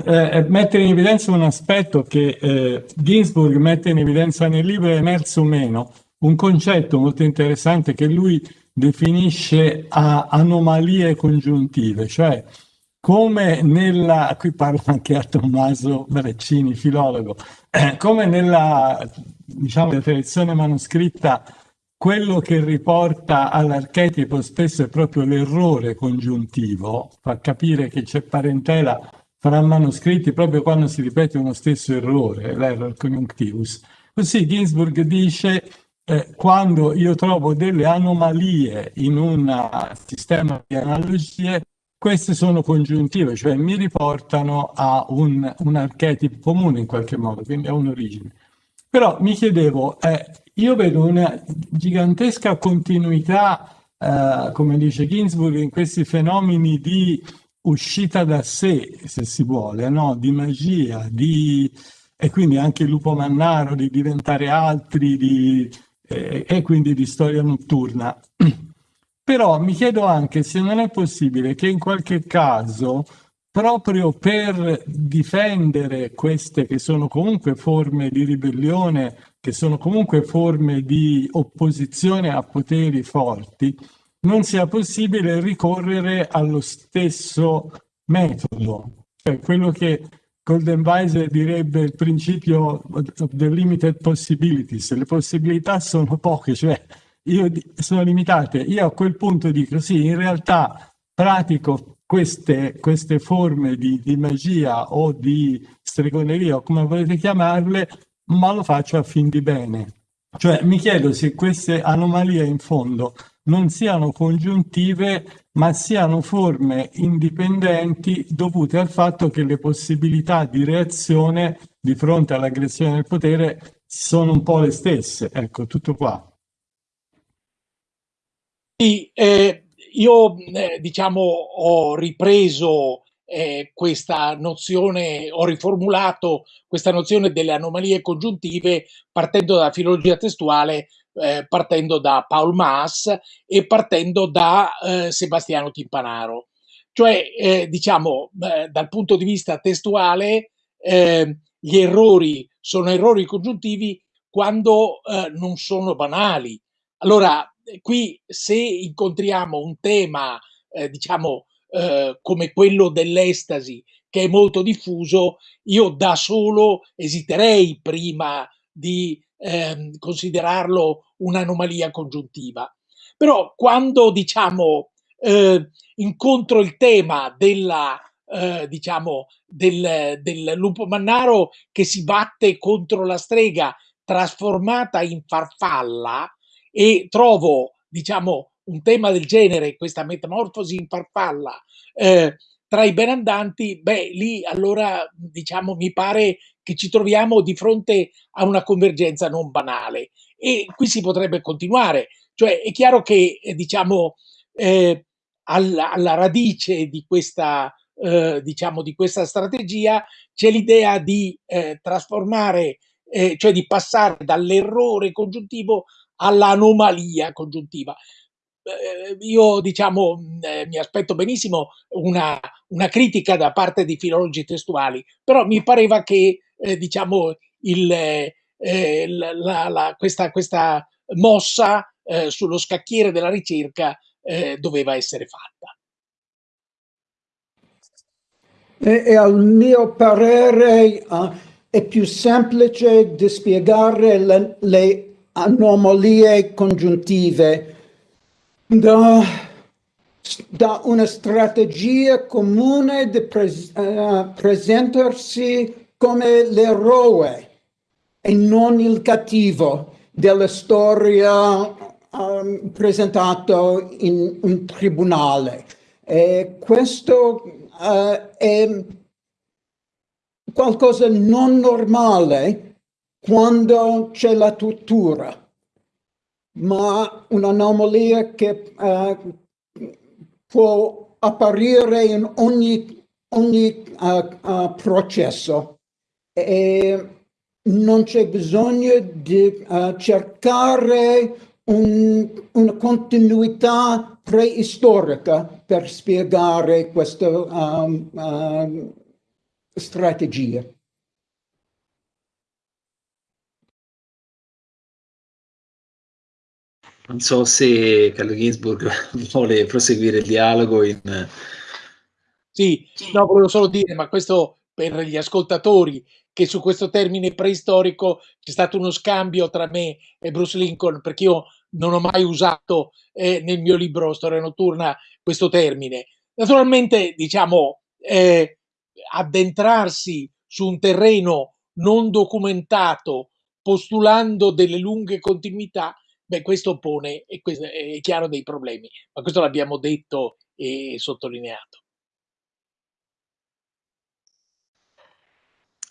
eh, mettere in evidenza un aspetto che eh, Ginsburg mette in evidenza nel libro è emerso meno, un concetto molto interessante che lui definisce a anomalie congiuntive, cioè come nella, qui parlo anche a Tommaso Braccini, filologo, eh, come nella diciamo, tradizione manoscritta quello che riporta all'archetipo spesso è proprio l'errore congiuntivo, fa capire che c'è parentela fra manoscritti proprio quando si ripete uno stesso errore, l'error conjunctivus. Così Ginsburg dice eh, quando io trovo delle anomalie in un sistema di analogie, queste sono congiuntive, cioè mi riportano a un, un archetipo comune in qualche modo, quindi a un'origine. Però mi chiedevo, eh, io vedo una gigantesca continuità, eh, come dice Ginsburg, in questi fenomeni di uscita da sé, se si vuole, no? di magia, di... e quindi anche il lupo mannaro, di diventare altri, di... Eh, e quindi di storia notturna. <clears throat> Però mi chiedo anche se non è possibile che in qualche caso, proprio per difendere queste che sono comunque forme di ribellione, che sono comunque forme di opposizione a poteri forti, non sia possibile ricorrere allo stesso metodo, cioè quello che Golden Weiser direbbe il principio of the limited possibilities, le possibilità sono poche, cioè io sono limitate. Io a quel punto dico sì, in realtà pratico queste, queste forme di, di, magia o di stregoneria o come volete chiamarle, ma lo faccio a fin di bene. Cioè mi chiedo se queste anomalie in fondo non siano congiuntive, ma siano forme indipendenti dovute al fatto che le possibilità di reazione di fronte all'aggressione del potere sono un po' le stesse. Ecco, tutto qua. Sì, eh, io eh, diciamo ho ripreso eh, questa nozione, ho riformulato questa nozione delle anomalie congiuntive partendo dalla filologia testuale, eh, partendo da Paul Maas e partendo da eh, Sebastiano Timpanaro. Cioè, eh, diciamo, dal punto di vista testuale, gli errori sono errori congiuntivi quando non sono banali. Allora, qui se incontriamo un tema, eh, diciamo, eh, come quello dell'estasi, che è molto diffuso, io da solo esiterei prima di eh, considerarlo un'anomalia congiuntiva. Però quando, diciamo, eh, incontro il tema della, eh, diciamo, del, del lupo mannaro che si batte contro la strega trasformata in farfalla, e trovo, diciamo, un tema del genere, questa metamorfosi in farfalla, eh, tra i benandanti, beh, lì allora, diciamo, mi pare che ci troviamo di fronte a una convergenza non banale. E qui si potrebbe continuare. Cioè, è chiaro che, eh, diciamo, eh, alla, alla, radice di questa, eh, diciamo, di questa strategia c'è l'idea di eh, trasformare, eh, cioè di passare dall'errore congiuntivo all'anomalia congiuntiva. Io diciamo eh, mi aspetto benissimo una, una, critica da parte di filologi testuali, però mi pareva che eh, diciamo il, eh, la, la, questa, questa, mossa eh, sullo scacchiere della ricerca doveva essere fatta. E, e al mio parere uh, è più semplice di spiegare le, le anomalie congiuntive da, da una strategia comune di pres uh, presentarsi come l'eroe e non il cattivo della storia um, presentato in un tribunale. E questo uh, è qualcosa non normale quando c'è la tortura, ma un'anomalia che uh, può apparire in ogni, ogni uh, processo e non c'è bisogno di cercare un, una continuità preistorica per spiegare questa um, strategia. Non so se Carlo Ginsburg <laughs> vuole proseguire il dialogo in... Sì, no, volevo solo dire, ma questo per gli ascoltatori, che su questo termine preistorico c'è stato uno scambio tra me e Bruce Lincoln, perché io non ho mai usato eh, nel mio libro Storia notturna questo termine. Naturalmente, diciamo, eh, addentrarsi su un terreno non documentato, postulando delle lunghe continuità, beh, questo pone, questo è chiaro, dei problemi. Ma questo l'abbiamo detto e sottolineato.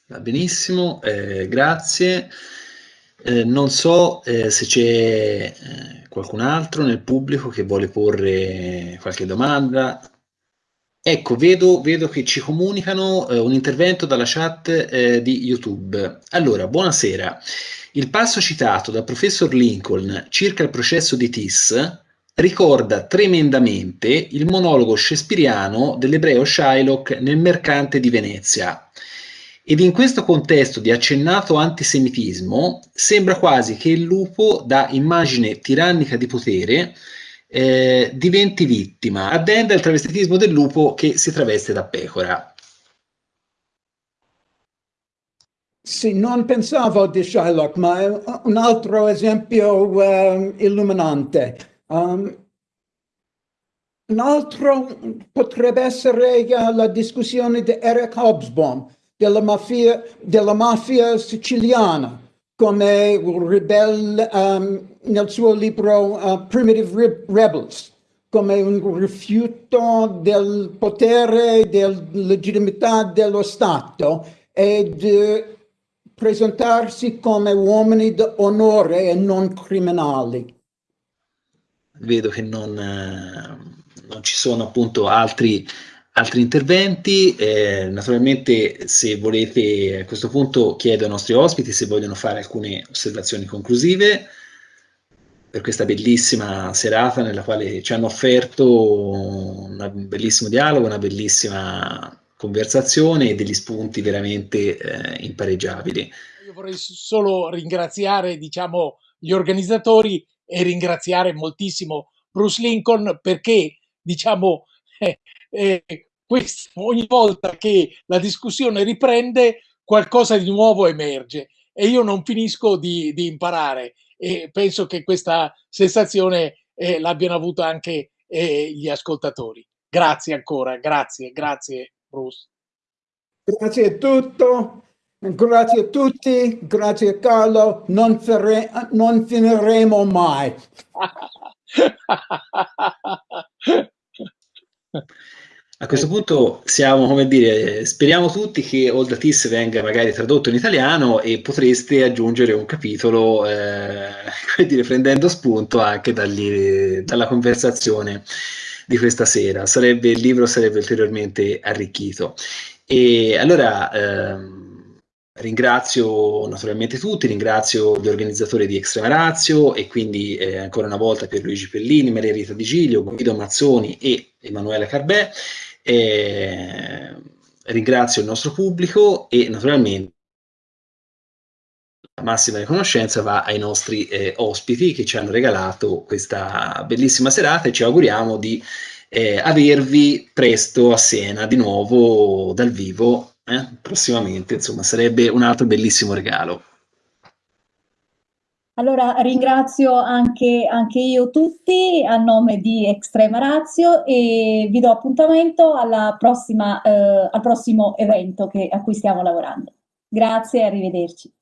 Va benissimo, eh, grazie. Eh, non so eh, se c'è eh, qualcun altro nel pubblico che vuole porre qualche domanda. Ecco, vedo, vedo che ci comunicano eh, un intervento dalla chat eh, di YouTube. Allora, buonasera. Il passo citato dal professor Lincoln circa il processo di Tis ricorda tremendamente il monologo shakespeariano dell'ebreo Shylock nel Mercante di Venezia, ed in questo contesto di accennato antisemitismo sembra quasi che il lupo, da immagine tirannica di potere, eh, diventi vittima, addenda il travestitismo del lupo che si traveste da pecora. Sì, non pensavo di Shylock, ma è un altro esempio uh, illuminante. Um, un altro potrebbe essere uh, la discussione di Eric Hobsbawm, della mafia, della mafia siciliana come ribelle um, nel suo libro uh, Primitive Rebels, come un rifiuto del potere, della legittimità dello Stato e di presentarsi come uomini d'onore e non criminali. Vedo che non, eh, non ci sono appunto altri altri interventi, eh, naturalmente se volete a questo punto chiedo ai nostri ospiti se vogliono fare alcune osservazioni conclusive per questa bellissima serata nella quale ci hanno offerto un bellissimo dialogo, una bellissima conversazione e degli spunti veramente eh, impareggiabili. Io vorrei solo ringraziare diciamo, gli organizzatori e ringraziare moltissimo Bruce Lincoln perché diciamo, <laughs> eh, eh, questo, ogni volta che la discussione riprende qualcosa di nuovo emerge e io non finisco di, di imparare e penso che questa sensazione eh, l'abbiano avuta anche eh, gli ascoltatori. Grazie ancora, grazie, grazie Bruce. Grazie a tutto, grazie a tutti, grazie Carlo, non, non finiremo mai. A questo punto siamo, come dire, speriamo tutti che All That Is venga magari tradotto in italiano e potreste aggiungere un capitolo, eh, <laughs> dire, prendendo spunto anche dagli, dalla conversazione di questa sera. Sarebbe, il libro sarebbe ulteriormente arricchito. E allora ehm, ringrazio naturalmente tutti, ringrazio gli organizzatori di Extrema Razio e quindi eh, ancora una volta Pierluigi Pellini, Maria Rita Di Giglio, Guido Mazzoni e Emanuele Carbè. Eh, ringrazio il nostro pubblico e naturalmente massima riconoscenza va ai nostri eh, ospiti che ci hanno regalato questa bellissima serata e ci auguriamo di eh, avervi presto a Siena di nuovo dal vivo eh, prossimamente, insomma sarebbe un altro bellissimo regalo. Allora ringrazio anche, anche, io tutti a nome di Extrema Razio e vi do appuntamento prossima, eh, al prossimo evento che, a cui stiamo lavorando. Grazie e arrivederci.